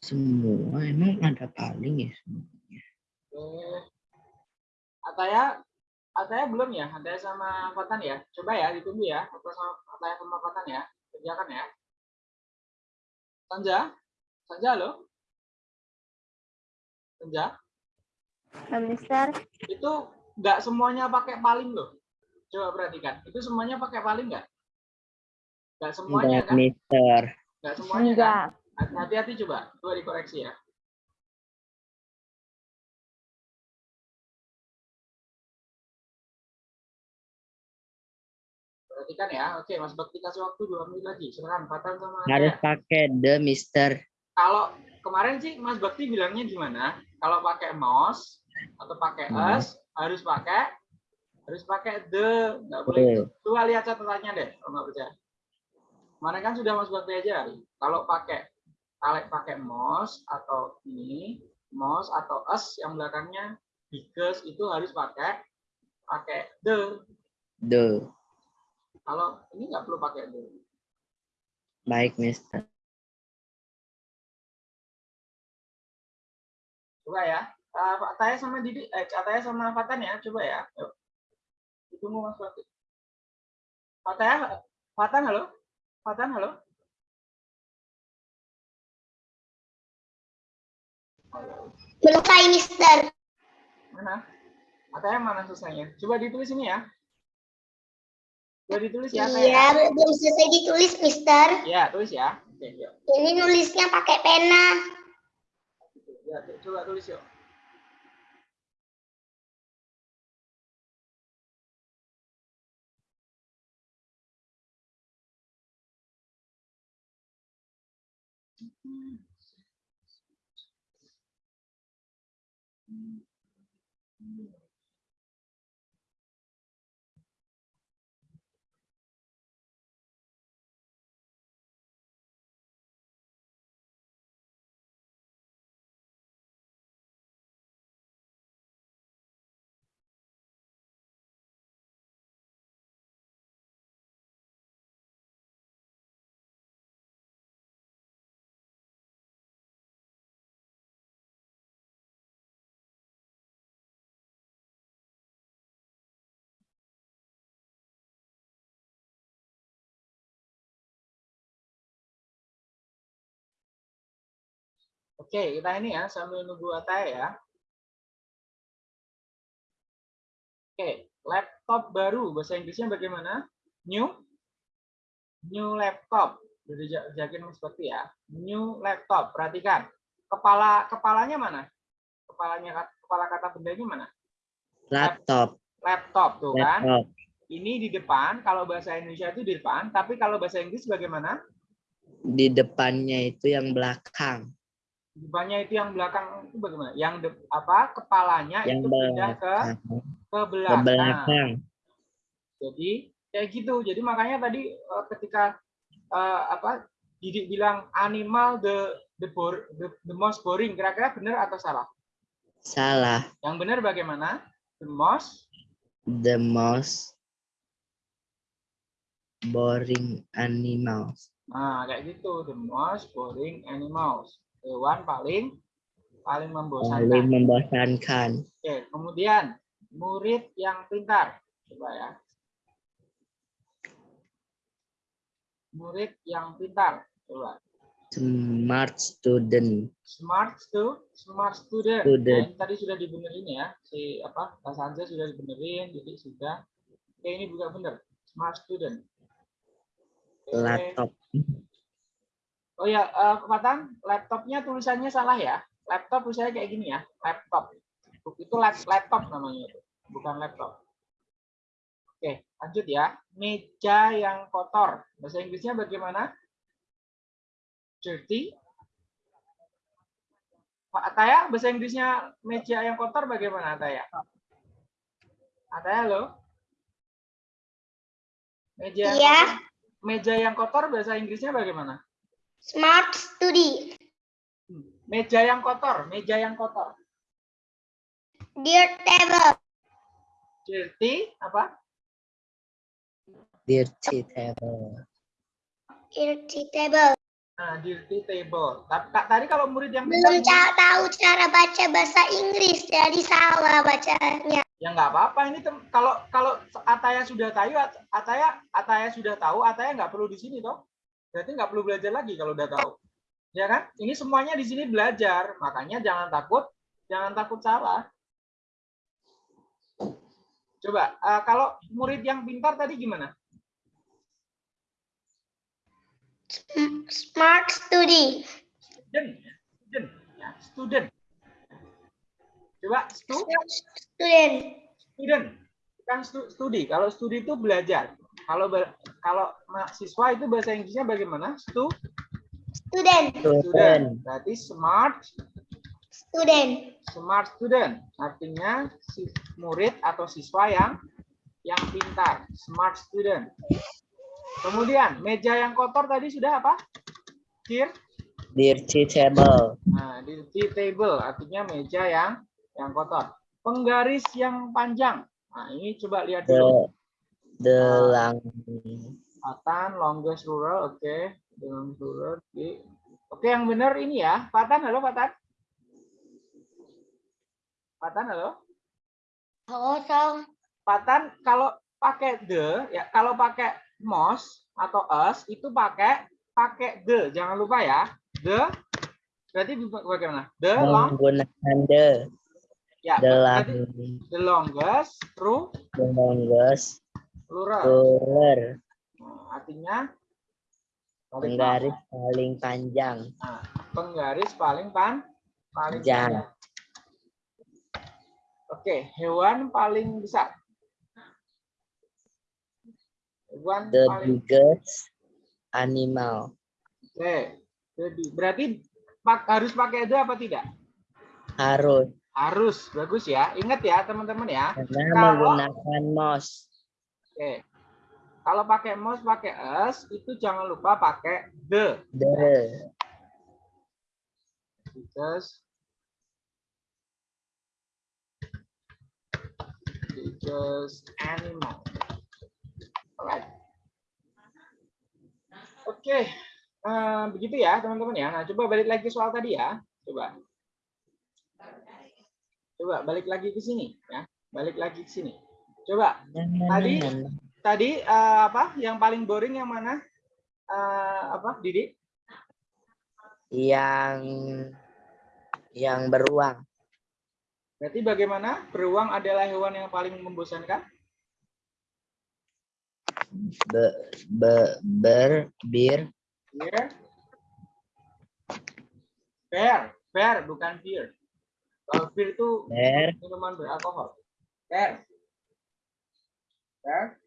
Semua emang ada paling ya semuanya. Ataya, Ataya belum ya? Ataya sama Fatan ya? Coba ya, ditunggu ya. Ataya sama, Ataya sama Fatan ya. Kerjakan ya. Sanja? Sanja lo? Sanja? Mister. Itu nggak semuanya pakai paling loh. Coba perhatikan. Itu semuanya pakai paling nggak? Nggak semuanya Enggak, kan? Mister. Nggak semuanya kan? Enggak. Hati-hati coba. Coba dikoreksi ya. Perhatikan ya. Oke, Mas Bakti kasih waktu dua menit lagi. Silakan, Fatan sama Harus pakai the Mister. Kalau kemarin sih Mas Bakti bilangnya gimana? Kalau pakai mouse atau pakai Hmm. us harus pakai harus pakai the, nggak boleh. Coba lihat catatannya deh, kalau nggak percaya. Kemarin kan sudah Mas Bakti aja. Kalau pakai kalau pakai mouse atau ini mouse atau us yang belakangnya biggest itu harus pakai pakai the. The. Kalau ini nggak perlu pakai the. Baik, Mister. Coba ya. Uh, Pak Taya sama Didi, eh, Taya sama Fatan ya, coba ya. Yuk. Ditunggu Mas Bakti. Pak Taya, Fatan halo? Fatan halo? Selesai, Mister. Mana? Pak Taya mana selesainya? Coba ditulis ini ya. Coba ditulis ya. Iya, belum selesai ditulis, Mister. Ya, tulis ya. Oke, yuk. Ini nulisnya pakai pena. Ya, coba tulis yuk. Mm-hmm. Oke, kita ini ya sambil nunggu Ataya ya. Oke, laptop baru bahasa Inggrisnya bagaimana? New new laptop. Jadi jakin seperti ya. New laptop. Perhatikan. Kepala kepalanya mana? Kepalanya kepala kata bendanya mana? Laptop. Laptop tuh kan. Laptop. Ini di depan, kalau bahasa Indonesia itu di depan, tapi kalau bahasa Inggris bagaimana? Di depannya itu yang belakang. Depannya itu yang belakang itu bagaimana? Yang de, apa? Kepalanya Yang itu pindah ke belakang. ke Ke belakang. belakang. Jadi kayak gitu. Jadi makanya tadi eh, ketika eh, apa Didik bilang animal the the, bor, the, the most boring, kira-kira benar atau salah? Salah. Yang benar bagaimana? The most The most boring animals. Nah, kayak gitu. The most boring animals. Hewan paling paling membosankan. Paling membosankan. Oke, kemudian murid yang pintar. Coba ya. Murid yang pintar. Coba. Smart student. Smart stu, smart student. Student. Nah, tadi sudah dibenerin ya. Si apa? Sanja sudah dibenerin, jadi sudah. Oke, ini juga benar. Smart student. Oke. Laptop. Oh ya, Patan, laptopnya tulisannya salah ya. Laptop tulisannya kayak gini ya, laptop. Itu lap- laptop namanya itu, bukan laptop. Oke, lanjut ya. Meja yang kotor. Bahasa Inggrisnya bagaimana? Dirty. Pak Ataya, bahasa Inggrisnya meja yang kotor bagaimana Ataya? Ataya lo? Meja yang Iya. kotor, meja yang kotor bahasa Inggrisnya bagaimana? Smart study. Meja yang kotor, meja yang kotor. Dear table. Dirty apa? Dirty table. Dirty table. Nah, dirty table. Tadi kalau murid yang Belum pintar, ca- tahu cara baca bahasa Inggris, jadi salah bacanya. ya nggak apa-apa. Ini kalau kalau Ataya sudah tahu, At- Ataya Ataya sudah tahu, Ataya nggak perlu di sini toh. Berarti nggak perlu belajar lagi kalau udah tahu. Ya kan? Ini semuanya di sini belajar. Makanya jangan takut, jangan takut salah. Coba, eh, kalau murid yang pintar tadi gimana? Smart study. Student, ya. student, ya, student. Coba, stu, student. student, bukan stu- studi. Kalau studi itu belajar. Kalau be- kalau mahasiswa itu bahasa Inggrisnya bagaimana? Stu, Student. student. Student. Berarti smart, Student. smart student. Artinya si murid atau siswa yang yang pintar, smart student. Kemudian meja yang kotor tadi sudah apa? Here. Dirty table. Nah, di di table artinya meja yang yang kotor. Penggaris yang panjang. Nah, ini coba lihat The dulu. The long Patan, longest rural, oke. Dengan rural, oke. Oke, yang benar ini ya. Patan, halo Patan. Patan, halo. Kosong. Patan, kalau pakai the, ya kalau pakai most atau us itu pakai pakai the, jangan lupa ya. The, berarti bagaimana? The long, menggunakan the ya. the long The longest ru the longest rural. ruler Nah, artinya penggaris paling panjang Nah, penggaris paling pan paling Panjang. panjang. Oke, hewan paling besar. Hewan the paling biggest animal Oke. Jadi berarti pak, harus pakai itu apa tidak? harus Harus, bagus ya. Ingat ya teman-teman ya. karena Kalau- menggunakan mouse Oke. Kalau pakai mouse pakai us itu jangan lupa pakai the. the biggest biggest animal. Alright. Oke, eh, begitu ya teman-teman ya. Nah, coba balik lagi soal tadi ya. Coba. Coba balik lagi ke sini ya. Balik lagi ke sini. Coba Tadi- tadi eh, apa? Yang paling boring yang mana? Eh, apa, Didi? yang Yang beruang. Berarti bagaimana? Beruang adalah hewan yang paling membosankan? Be, be, ber, bir, Bear. Bear, bear bukan beer. Kalau beer itu ber, minuman beralkohol. Bear. Bear.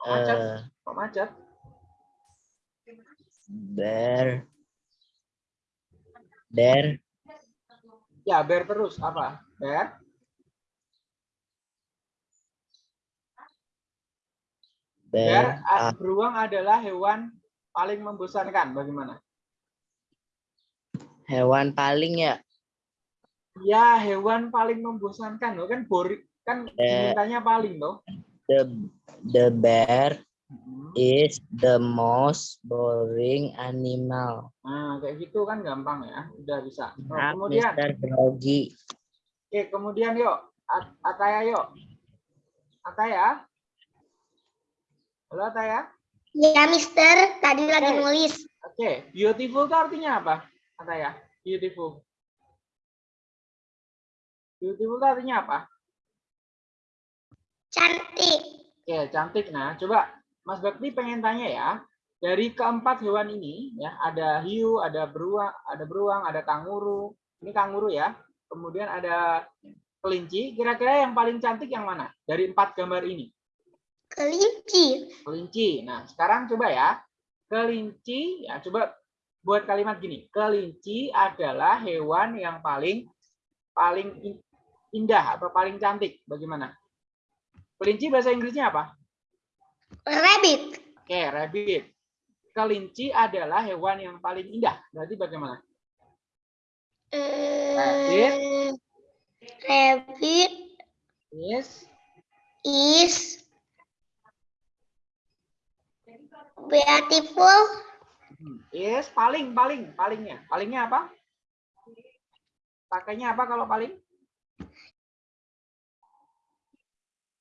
Kok macet? eh, Kok macet? ber, der, Ya, bear terus. Apa? Ber, a- ah, beruang adalah hewan paling membosankan. Bagaimana? hewan paling ya. Ya, hewan paling membosankan. Loh, kan boring. Kan Eh. dimintanya paling loh. The, the bear Hmm. is the most boring animal. Nah, kayak gitu kan gampang ya. Udah bisa. Oh, Ah, kemudian, Mr. Grogi. oke, kemudian yuk. At- Ataya yuk. Ataya. Halo Ataya. Ya, Mister. Tadi lagi Oke. nulis. Oke, beautiful itu artinya apa? Ataya. Beautiful. Beautiful itu artinya apa? Cantik. Oke, cantik. Nah, coba Mas Bakti pengen tanya ya. Dari keempat hewan ini, ya ada hiu, ada beruang, ada beruang, ada kanguru. Ini kanguru ya. Kemudian ada kelinci. Kira-kira yang paling cantik yang mana? Dari empat gambar ini. Kelinci. Kelinci. Nah, sekarang coba ya. Kelinci, ya coba buat kalimat gini. Kelinci adalah hewan yang paling paling in- indah atau paling cantik. Bagaimana? Kelinci bahasa Inggrisnya apa? Rabbit. Oke, rabbit. Kelinci adalah hewan yang paling indah. Berarti bagaimana? Eh, rabbit Yes. is beautiful. Hmm, Yes, paling, paling, palingnya. Palingnya apa? Pakainya apa kalau paling?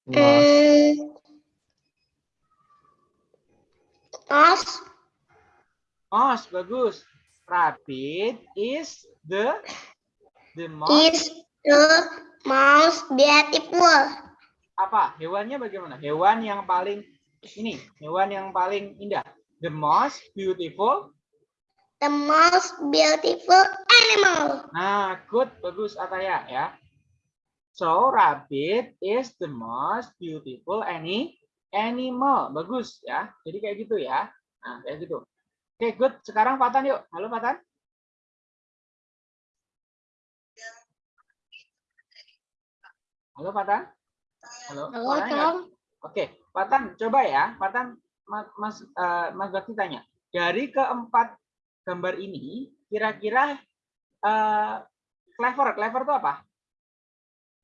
Hmm. Os. Most, bagus. Rabbit is the the most is the most beautiful. apa? Hewannya bagaimana? Hewan yang paling ini, hewan yang paling indah. The most beautiful. The most beautiful animal. Nah, good, bagus Ataya ya. So, rabbit is the most beautiful any animal. Bagus ya. Jadi kayak gitu ya. Nah, kayak gitu. Oke, good. Sekarang Fatan yuk. Halo Fatan. Halo Fatan. Halo. Halo, Tom. Oke, Patan, coba ya, Patan, Ma- Mas eh, Mas Bakti tanya, dari keempat gambar ini, kira-kira eh, clever, clever itu apa?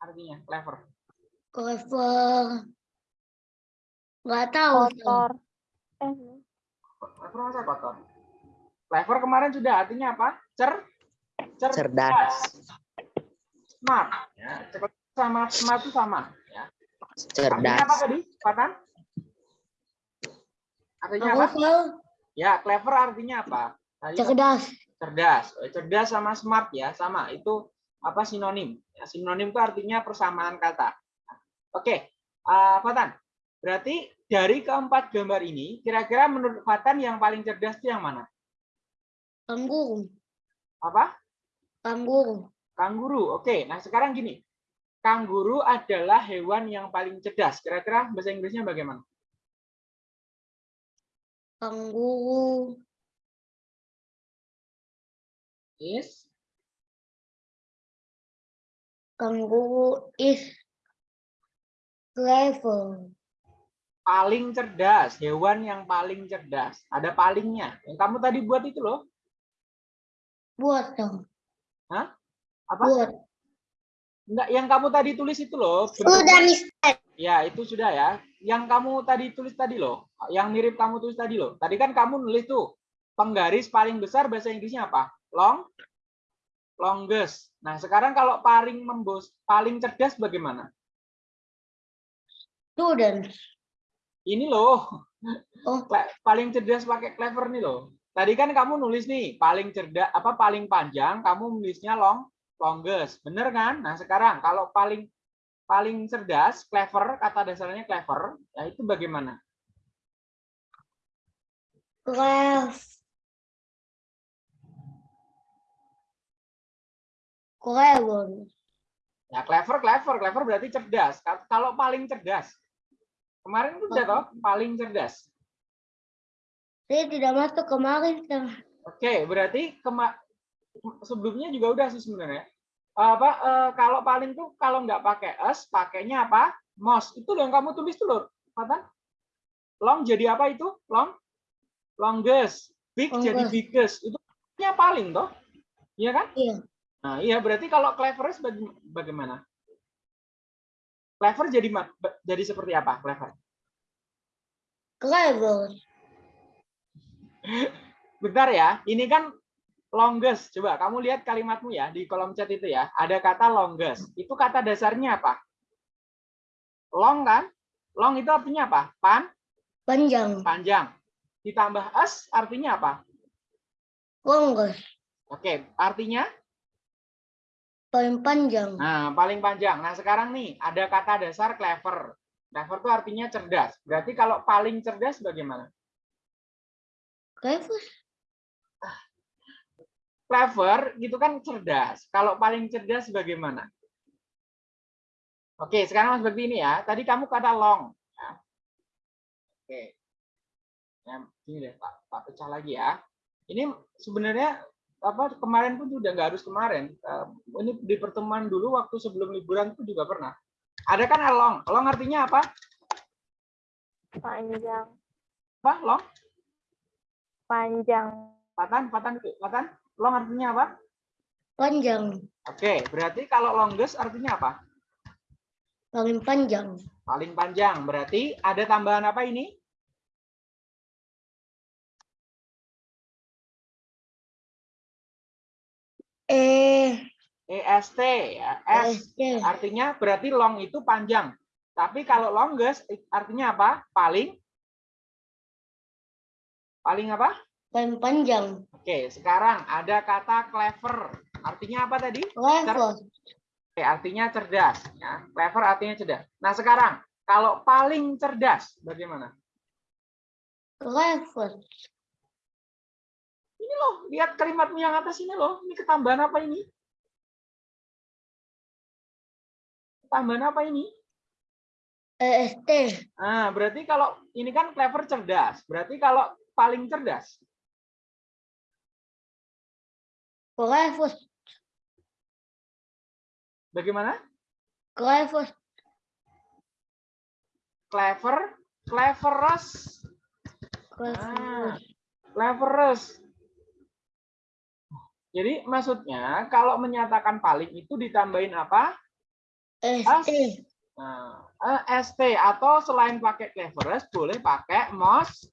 Artinya clever. Clever. Gak tahu. kotor. Eh, Clever masa kotor? Clever kemarin sudah artinya apa? Cer, cer, cerdas, smart. Ya, cerdas sama smart itu sama. Ya. Artinya apa cerdas, tadi, Patan? Artinya apa? Clever. Ya, clever artinya apa? Tadi Cerdas. cerdas Eh, cerdas sama smart ya sama itu apa sinonim? Ya, sinonim itu artinya persamaan kata. Oke eh, Fatan berarti dari keempat gambar ini kira-kira menurut Fatan yang paling cerdas itu yang mana? Kanguru. apa? Kanguru. kanguru oke. Nah sekarang gini. Kanguru adalah hewan yang paling cerdas. Kira-kira bahasa Inggrisnya bagaimana? Kanguru. is Kanguru is clever. paling cerdas hewan yang paling cerdas ada palingnya yang kamu tadi buat itu loh Buat dong. apa Buat. Enggak, yang kamu tadi tulis itu loh. Sudah, Mister. Ya, itu sudah ya. Yang kamu tadi tulis tadi loh. Yang mirip kamu tulis tadi loh. Tadi kan kamu nulis tuh. Penggaris paling besar bahasa Inggrisnya apa? Long? Longest. Nah, sekarang kalau paling membos, paling cerdas bagaimana? Student. Ini loh. Oh. Paling cerdas pakai clever nih loh. tadi kan kamu nulis nih paling cerdas apa paling panjang kamu nulisnya long longest bener kan nah sekarang kalau paling paling cerdas clever kata dasarnya clever ya itu bagaimana Clever. Clever. ya clever clever clever berarti cerdas Ka- kalau paling cerdas kemarin itu udah toh paling cerdas Saya tidak masuk kemarin. Oke, berarti kema sebelumnya juga udah sih sebenarnya. Apa eh, kalau paling tuh kalau nggak pakai s, pakainya apa? Most. Itu yang kamu tulis tuh, Lur. Fatan. Long jadi apa itu? Long? Longest. Big jadi Longest. biggest. Itu nya paling toh. Iya kan? Iya. Nah, iya berarti kalau cleverest baga- bagaimana? Clever jadi jadi seperti apa? Clever. Clever. Bentar ya, ini kan longest. Coba kamu lihat kalimatmu ya di kolom chat itu ya. Ada kata longest. Itu kata dasarnya apa? Long kan? Long itu artinya apa? Pan, Panjang. panjang. Ditambah s artinya apa? Longest. Oke, artinya Paling panjang. nah paling panjang. Nah, sekarang nih ada kata dasar clever. Clever itu artinya cerdas. Berarti kalau paling cerdas bagaimana? Clever. clever gitu kan cerdas. Kalau paling cerdas bagaimana? Oke, sekarang seperti ini ya. Tadi kamu kata long. ya. Oke. Ya, ini deh, Pak, Pak pecah lagi ya. Ini sebenarnya apa kemarin pun juga nggak harus kemarin. Eh, Ini di pertemuan dulu waktu sebelum liburan itu juga pernah. Ada kan long. Long artinya apa? Panjang. Apa? Long? Panjang. Patan, patan, patan. Long artinya apa? Panjang. Oke, berarti kalau longest artinya apa? Paling panjang. Paling panjang. Berarti ada tambahan apa ini? Eh. EST ya. S ST. artinya berarti long itu panjang. Tapi kalau longest artinya apa? Paling paling apa? Paling panjang. Oke, sekarang ada kata clever. Artinya apa tadi? Clever. Oke, artinya cerdas ya. Clever artinya cerdas. Nah, sekarang kalau paling cerdas bagaimana? Clever. Ini loh, lihat kalimatmu yang atas ini loh. Ini ketambahan apa ini? Ketambahan apa ini? EST. Nah, berarti kalau ini kan clever cerdas. Berarti kalau paling cerdas. Clever. Bagaimana? Clever. Clever, cleverest, Clever. cleverest. Jadi maksudnya kalau menyatakan paling itu ditambahin apa? ST. Nah, eh, ST atau selain pakai cleverest boleh pakai most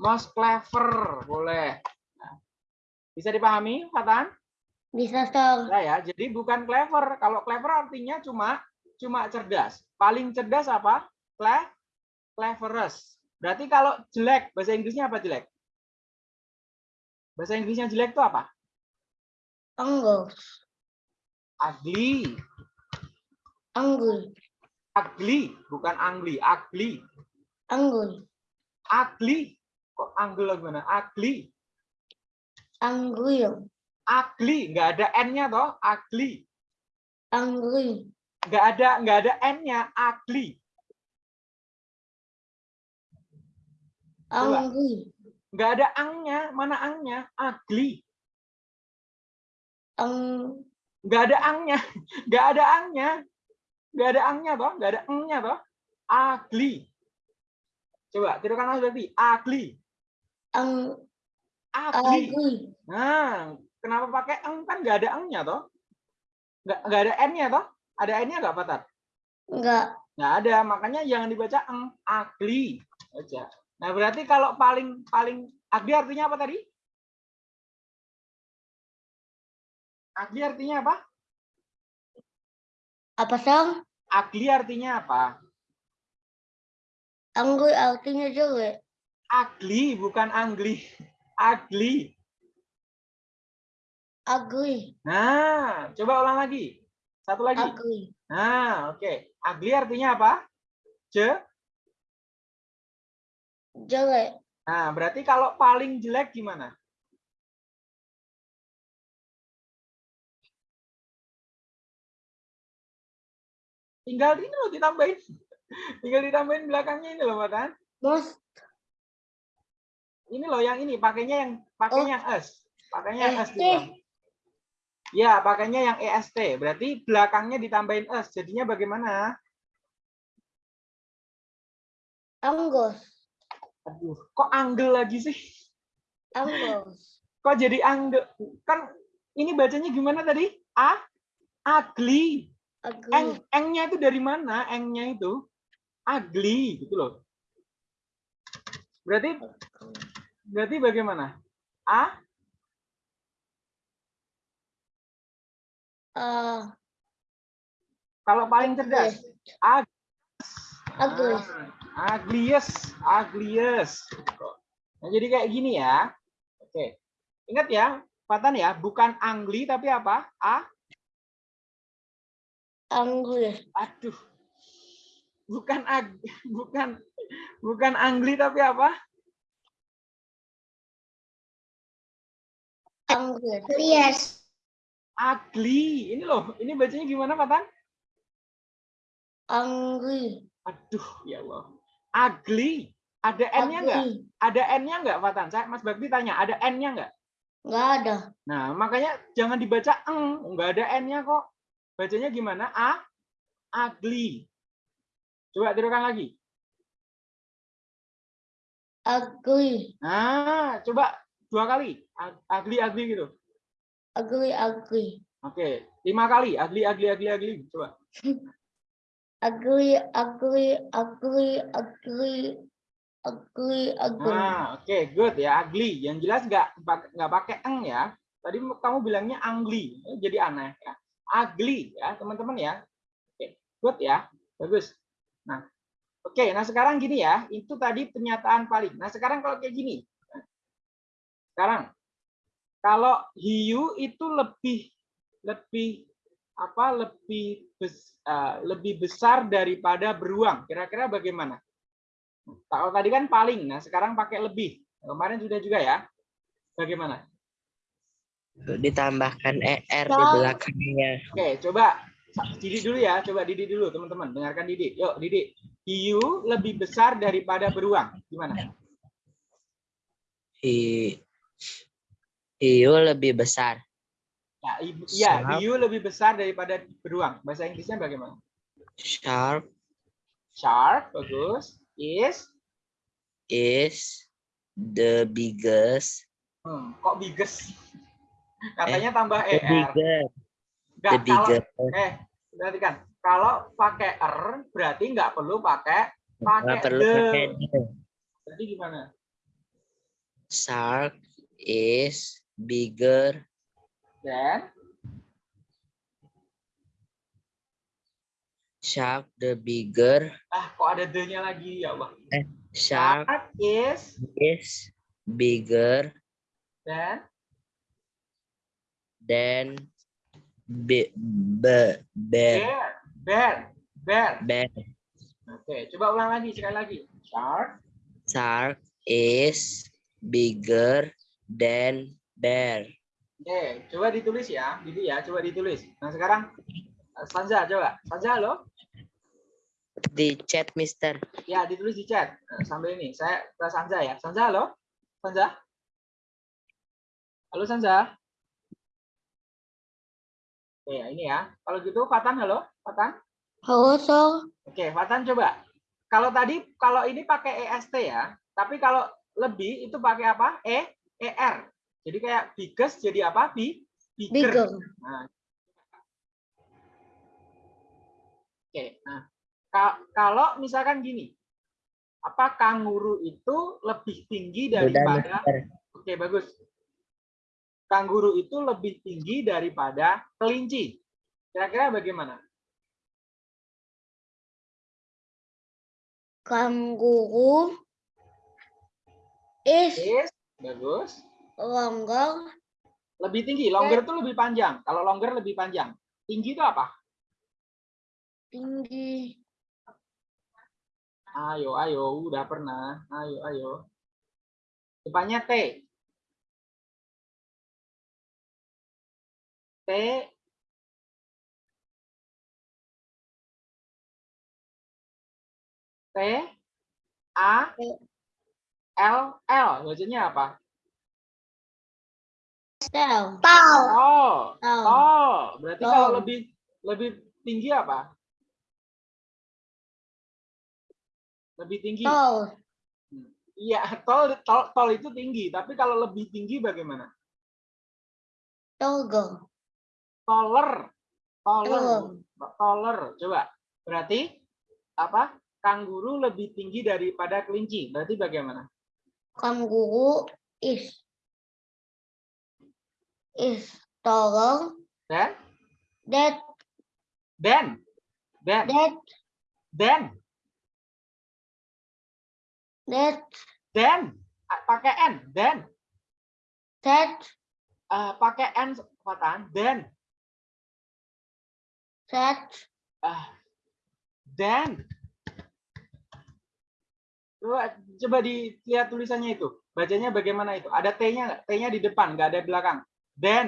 most clever boleh. Nah, bisa dipahami, Fatan? Bisa sang. Nah ya, jadi bukan clever. Kalau clever artinya cuma cuma cerdas. Paling cerdas apa? Cle cleverest. Berarti kalau jelek, bahasa Inggrisnya apa jelek? Bahasa Inggrisnya jelek itu apa? Anggul. Ugly. Anggul. Ugly, bukan angli, ugly. Anggul. Ugly. Kok anggul gimana? Ugly. Anggul. Ugly, nggak ada n-nya toh, ugly. Anggul. Nggak ada nggak ada n-nya, ugly. Anggul. Nggak ada ang-nya, mana ang-nya? Ugly. Ang. nggak ada angnya, nggak ada angnya, nggak ada angnya toh, nggak ada engnya toh, ugly. Coba tirukan lagi berarti ugly, Ang. ugly. Nah, kenapa pakai eng kan nggak ada engnya toh, nggak nggak ada n-nya toh, ada n-nya nggak Fatar? Enggak. Nggak ada, makanya jangan dibaca eng, ugly aja. Nah berarti kalau paling paling ugly artinya apa tadi? Ugly artinya apa? Apa sang? Ugly artinya apa? Anggul artinya jelek. Ugly bukan angli. Ugly. Ugly. Nah, coba ulang lagi. Satu lagi. Ugly. Nah, oke. Ugly artinya apa? Je. Jelek. Nah, berarti kalau paling jelek gimana? Tinggal ini loh ditambahin. Tinggal ditambahin belakangnya ini loh, Matan. Most. Ini loh yang ini pakainya yang pakainya yang S. Pakainya yang S ST. juga. Ya, pakainya yang EST. Berarti belakangnya ditambahin S. Jadinya bagaimana? Angus. Aduh, kok angle lagi sih? Angus. Kok jadi angle? Kan ini bacanya gimana tadi? A ugly. Eng, engnya itu dari mana? Engnya itu ugly gitu loh. Berarti berarti bagaimana? A Uh, kalau paling cerdas. A Ugly. Ah, ugliest, ugliest. Nah, jadi kayak gini ya. Oke. Ingat ya, Patan ya, bukan angli tapi apa? A Angus. aduh. Bukan ag bukan bukan angli tapi apa? Angus. Yes. Ugly. Ini loh, ini bacanya gimana, Patan? Angry. Aduh, ya Allah. Ugly. Ada N-nya enggak? Ada N-nya enggak, Patan? Saya Mas Bakti tanya, ada N-nya enggak? Nggak ada. Nah, makanya jangan dibaca eng, enggak ada N-nya kok. Bacanya gimana? A ugly. Coba tirukan lagi. Ugly. Nah, coba dua kali. Ug- Ugly ugly gitu. Ugly. Ugly. Oke, lima kali. Ugly ugly ugly ugly. Coba. Ugly. Ugly. Ugly. Ugly. Ugly. Ugly. Nah, oke, good ya. Ugly. Yang jelas nggak nggak pakai eng ya. Tadi kamu bilangnya angli, jadi aneh ya. Ugly ya, teman-teman ya. Oke, good ya. Bagus. Nah, oke. Nah sekarang gini ya. Itu tadi pernyataan paling. Nah sekarang kalau kayak gini. Sekarang, kalau hiu itu lebih lebih apa? Lebih bes- eh, lebih besar daripada beruang. Kira-kira bagaimana? Kalau tadi kan paling, nah sekarang pakai lebih. Kemarin sudah juga ya. Bagaimana? Ditambahkan ER di belakangnya. Oke, coba Didi dulu ya. Coba Didi dulu, teman-teman. Dengarkan Didi. Yuk, Didi. Hiu lebih besar daripada beruang. Gimana? Hi, hiu lebih besar. Ya, ibu, ya, hiu lebih besar daripada beruang. Bahasa Inggrisnya bagaimana? Shark Shark, bagus. Is, is the biggest. hmm, kok biggest? Katanya tambah The er. biggest. Nggak, The kalau eh perhatikan kalau pakai er berarti nggak perlu pakai pakai Nggak perlu the. pakai the. Berarti gimana? Shark is bigger Dan Shark the bigger. ah kok ada the-nya lagi ya Allah. Shark Shark is is bigger dan than be, be, bear. bear, bear, bear. Oke, coba ulang lagi sekali lagi. Shark Shark is bigger than bear. Oke, coba ditulis ya, Didi ya, coba ditulis. Nah sekarang eh, Sanza coba, Sanza halo, Di chat, Mister. ya ditulis di chat Nah, sambil ini. Saya ke Sanza ya, Sanza halo, Sanza, halo Sanza. Oke, ini ya. Kalau gitu Fatan halo, Fatan. Halo, so. Oke, Fatan coba. Kalau tadi kalau ini pakai EST ya, tapi kalau lebih itu pakai apa? E, ER. Jadi kayak biggest jadi apa? Bi, bigger. Bigger. Nah. Oke, nah ka- kalau misalkan gini, apa kanguru itu lebih tinggi daripada. Oke, bagus. Kanguru itu lebih tinggi daripada kelinci. Kira-kira bagaimana? Kanguru is Is, bagus. longer, Lebih tinggi. Longer itu lebih panjang. Kalau longer lebih panjang. Tinggi itu apa? tinggi, Ayo, ayo. Udah pernah. Ayo, ayo. Depannya T. T. A. L. L. Bacanya apa? Oh. tall, Oh, berarti kalau lebih lebih tinggi apa? Lebih tinggi. tall, Iya, tol, tol tol itu tinggi, tapi kalau lebih tinggi bagaimana? taller, Taller. Taller. Taller. Taller. Coba. Berarti apa? Kanguru lebih tinggi daripada kelinci. Berarti bagaimana? kangaroo is is taller Dan than dan dan that dan that dan pakai n dan that Ah, pakai n patahan dan that Ah, dan. Coba coba dilihat tulisannya itu. Bacanya bagaimana itu? Ada t-nya nggak? T-nya di depan nggak ada di belakang. Dan.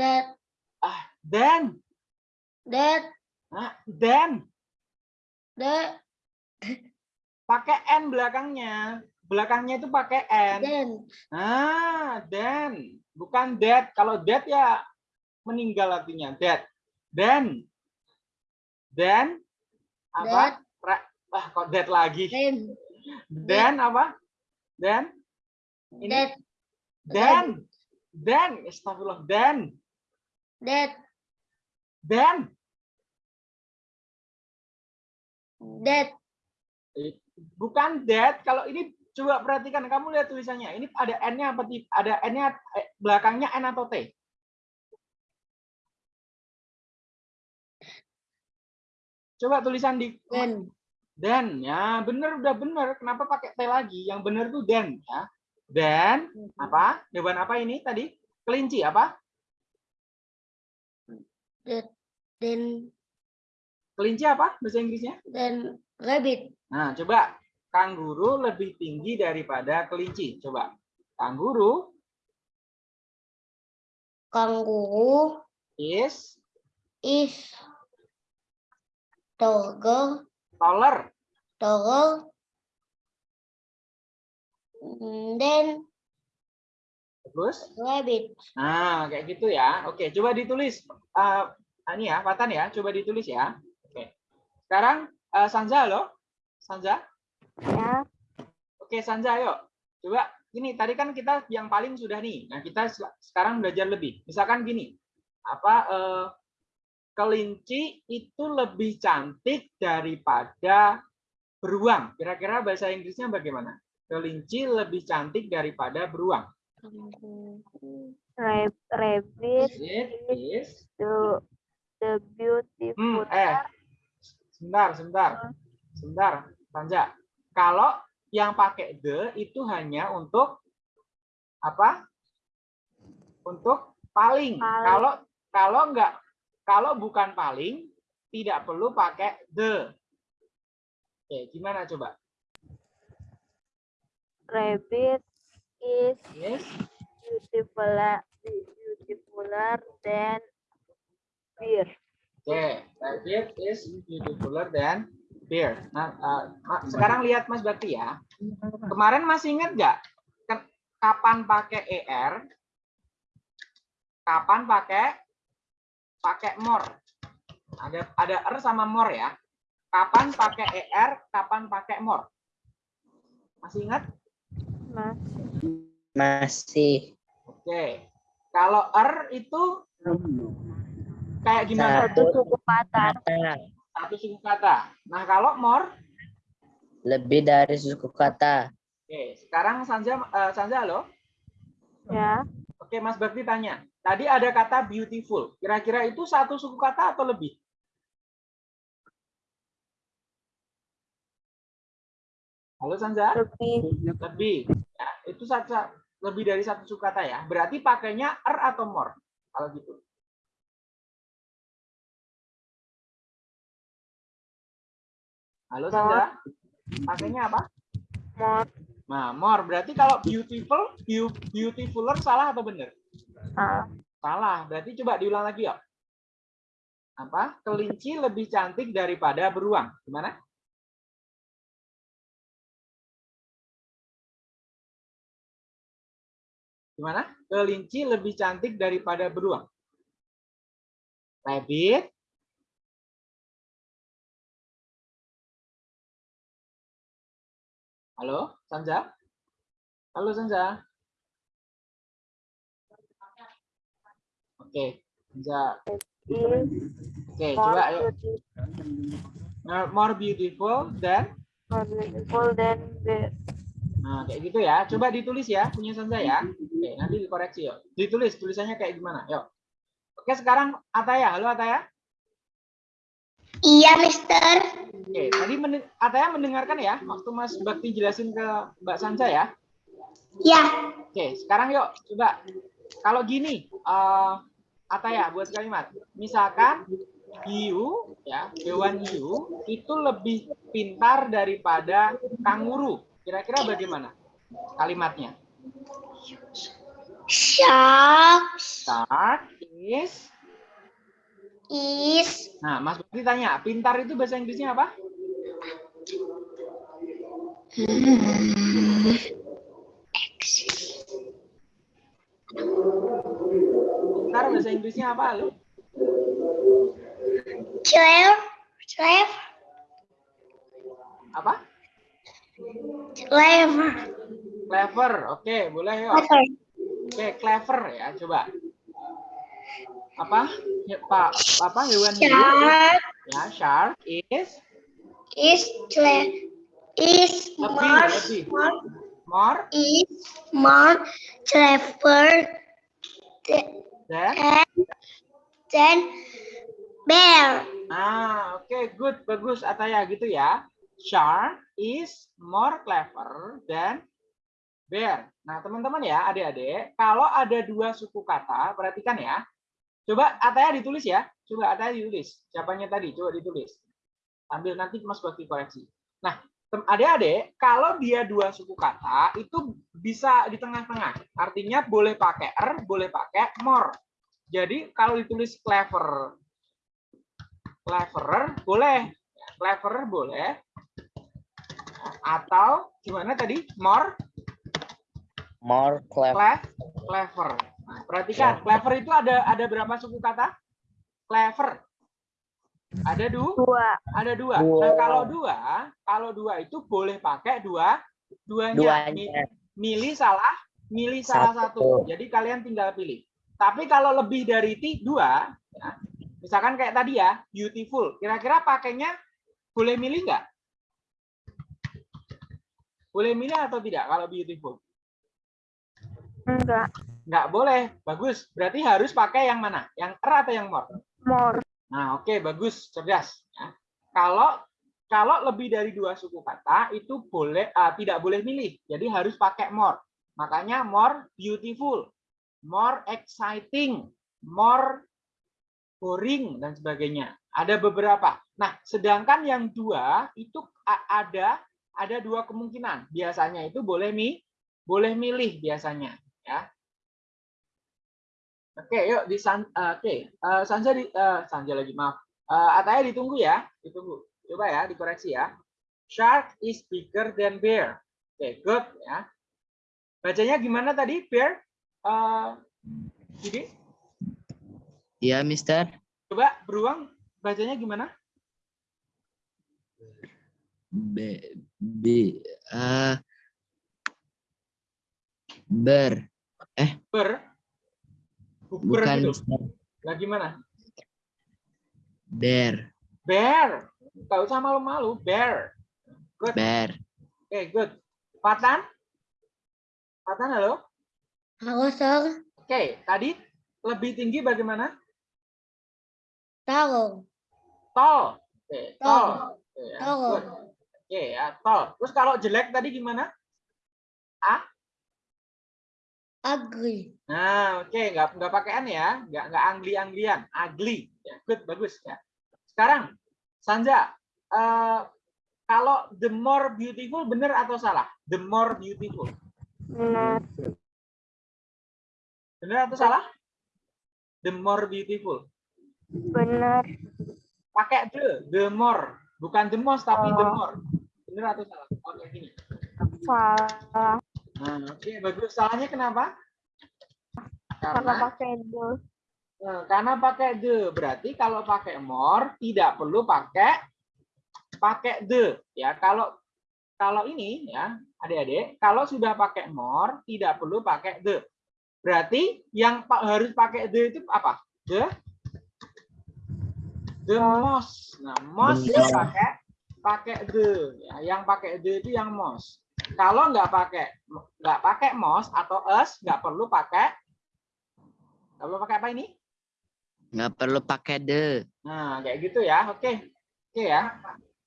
That. Dan. That. Ah, dan. That. Pakai n belakangnya. Belakangnya itu pakai n. Then. Ah dan bukan that. Kalau that ya meninggal artinya. That dan dan apa? Ra- ah kok that lagi? Then. Dan apa? Dan Ini- that dan dan astagfirullah dan that dan that bukan that kalau ini coba perhatikan kamu lihat tulisannya. Ini ada n-nya apa ada n-nya eh, belakangnya n atau t coba tulisan di then dan ya. Bener udah bener. Kenapa pakai t lagi? Yang bener tuh dan ya. Dan apa? Hewan apa ini tadi? Kelinci apa? Then kelinci apa bahasa Inggrisnya? Then rabbit. Nah coba. Kanguru lebih tinggi daripada kelinci. Coba. Kanguru kangaroo is. is taller taller taller mm, then terus? rabbit. Nah kayak gitu ya. Oke coba ditulis. Eh, ini ya Fatan ya coba ditulis ya. Oke. Sekarang eh, Sanza loh Sanza? Ya. Oke, Sanja, ayo. Coba gini, tadi kan kita yang paling sudah nih. Nah, kita sekarang belajar lebih. Misalkan gini, apa eh, kelinci itu lebih cantik daripada beruang. Kira-kira bahasa Inggrisnya bagaimana? Kelinci lebih cantik daripada beruang. Rab- Rabbit It is the the beautiful. Hmm, eh. Sebentar, sebentar. Sebentar, Sanja. Kalau yang pakai the itu hanya untuk apa? Untuk paling. Paling. Kalau kalau enggak kalau bukan paling tidak perlu pakai the. Oke, gimana coba? Rabbit is Yes. beautiful beautifuler than bear. Oke, rabbit is beautifuler than bear. Nah, eh, Ma- sekarang lihat Mas Bakti ya. Kemarin masih ingat nggak kapan pakai er? Kapan pakai pakai more? Ada ada er sama more ya. Kapan pakai er? Kapan pakai more? Masih ingat? Mas Masih. Oke. Kalau er itu kayak gimana? satu suku kata. Satu suku kata. Nah, kalau more Lebih dari suku kata. Oke, sekarang Sanja eh, Sanja halo. Ya. Oke, Mas Bakti tanya. Tadi ada kata beautiful. Kira-kira itu satu suku kata atau lebih? Halo Sanza? lebih, Lebih. Ya, itu satu, lebih dari satu suku kata ya. Berarti pakainya er atau more. Kalau gitu. Halo Sanza? Pakainya apa? more, Nah, more. Berarti kalau beautiful, beau- beautifuler salah atau benar? salah, Salah. Berarti coba diulang lagi ya. Apa? Kelinci lebih cantik daripada beruang. Gimana? Gimana? Kelinci lebih cantik daripada beruang. Rabbit. Halo, Sanja? Halo, Sanja? Oke, Sanja. Oke, more coba ayo. More- More beautiful than. more beautiful than the Nah, kayak gitu ya. Coba ditulis ya, punya Sanja ya. Oke, nanti dikoreksi yuk. Ditulis tulisannya kayak gimana? Yuk. Oke, sekarang Ataya. Halo Ataya. Iya, Mister. Oke, tadi men- Ataya mendengarkan ya waktu Mas Bakti jelasin ke Mbak Sanja ya. Ya. Oke, sekarang yuk coba kalau gini, eh Ataya buat kalimat. Misalkan hiu ya, hewan hiu itu lebih pintar daripada kanguru. Kira-kira bagaimana kalimatnya? Shark Shark is is Nah, Mas Bakti tanya, pintar itu bahasa Inggrisnya apa? Pintar bahasa Inggrisnya apa, lu? clever, clever, Apa? clever. Clever. Oke, boleh yuk. Clever. Oke, clever ya, coba. Apa? Ya, Pak, apa hewan? Shark Ya, shark is is. Is Lebih, more, lebih. more more is more clever th- than than bear. Ah, oke, good, bagus Ataya gitu ya. Shark is more clever than bear. Nah, teman-teman ya, adik-adik, kalau ada dua suku kata, perhatikan ya. Coba Ataya ditulis ya. Coba Ataya ditulis. Siapanya tadi? Coba ditulis. Ambil nanti Mas Bakti koreksi. Nah, adik-adik, kalau dia dua suku kata, itu bisa di tengah-tengah. Artinya boleh pakai er, boleh pakai more. Jadi kalau ditulis clever, cleverer boleh, cleverer boleh, atau gimana tadi more More clever. Cle- clever. Perhatikan, clever itu ada ada berapa suku kata? Clever. Ada du, dua, ada dua. Dua. Nah, kalau dua, kalau dua itu boleh pakai dua, duanya. Duanya. Milih salah, milih salah satu. Satu. Jadi kalian tinggal pilih. Tapi kalau lebih dari ti, dua, ya, misalkan kayak tadi ya, beautiful. Kira-kira pakainya boleh milih nggak? Boleh milih atau tidak kalau beautiful? enggak, Nggak boleh. Bagus. Berarti harus pakai yang mana? Yang er atau yang more? more, Nah, oke, bagus, cerdas. Ya. Kalau kalau lebih dari dua suku kata itu boleh ah, tidak boleh milih. Jadi harus pakai more. Makanya more beautiful, more exciting, more boring dan sebagainya. Ada beberapa. Nah, sedangkan yang dua itu ada ada dua kemungkinan. Biasanya itu boleh mi boleh milih biasanya, ya. Oke, yuk di San, eh, oke, Eh, Sanja di eh, Sanja lagi maaf. Eh, Ataya ditunggu ya, ditunggu. Coba ya, dikoreksi ya. Shark is bigger than bear. Oke, good ya. Bacanya gimana tadi, bear? Eh, Didi, Ya, Mister. coba beruang bacanya gimana? B, B, eh, ber. Ber? Bukan gitu. Lah gimana? Bear. Bear. Gak usah malu-malu, bear. Good. Bear. Oke, good. Patan? Patan, halo? Halo, Sir. Oke, tadi lebih tinggi bagaimana? Tahu. Tall. Oke, tall. Oke, Tall. Oke ya, tall. Terus kalau jelek tadi gimana? Ugly. Nah, oke, nggak nggak pakai n ya, nggak nggak angli anglian, ugly. Ya, good, bagus ya. Sekarang, Sanja, eh, kalau the more beautiful benar atau salah? The more beautiful, Benar. benar atau salah? The more beautiful. Benar. Pakai the, the more, bukan the most tapi the Oh. more. Benar atau salah? Oke, gini. Salah. Nah, oke, bagus. Salahnya kenapa? Karena Karena? pakai the. Nah, karena pakai the berarti kalau pakai more tidak perlu pakai pakai the ya kalau kalau ini ya adik-adik kalau sudah pakai more tidak perlu pakai the berarti yang harus pakai the itu apa? The the most nah most. pakai pakai the ya yang pakai the itu yang most kalau nggak pakai nggak pakai most atau us nggak perlu pakai nggak perlu pakai apa ini Nggak perlu pakai the. Nah, kayak gitu ya. Oke. Oke ya.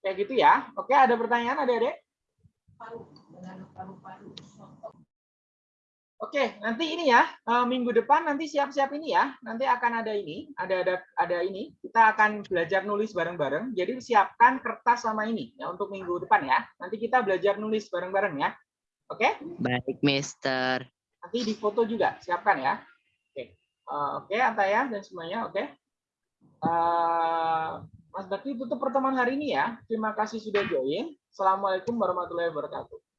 Kayak gitu ya. Oke, ada pertanyaan Adik-adik? Oke, nanti ini ya. eh, minggu depan nanti siap-siap ini ya. Nanti akan ada ini, ada ada ada ini. Kita akan belajar nulis bareng-bareng. Jadi siapkan kertas sama ini ya untuk minggu depan ya. Nanti kita belajar nulis bareng-bareng ya. Oke? Baik, Mister. Nanti di foto juga, siapkan ya. Oke, Eh, oke Antaya dan semuanya, oke. Eh, Mas Bakti tutup pertemuan hari ini ya. Terima kasih sudah join. Assalamualaikum warahmatullahi wabarakatuh.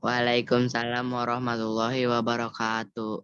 Waalaikumsalam warahmatullahi wabarakatuh.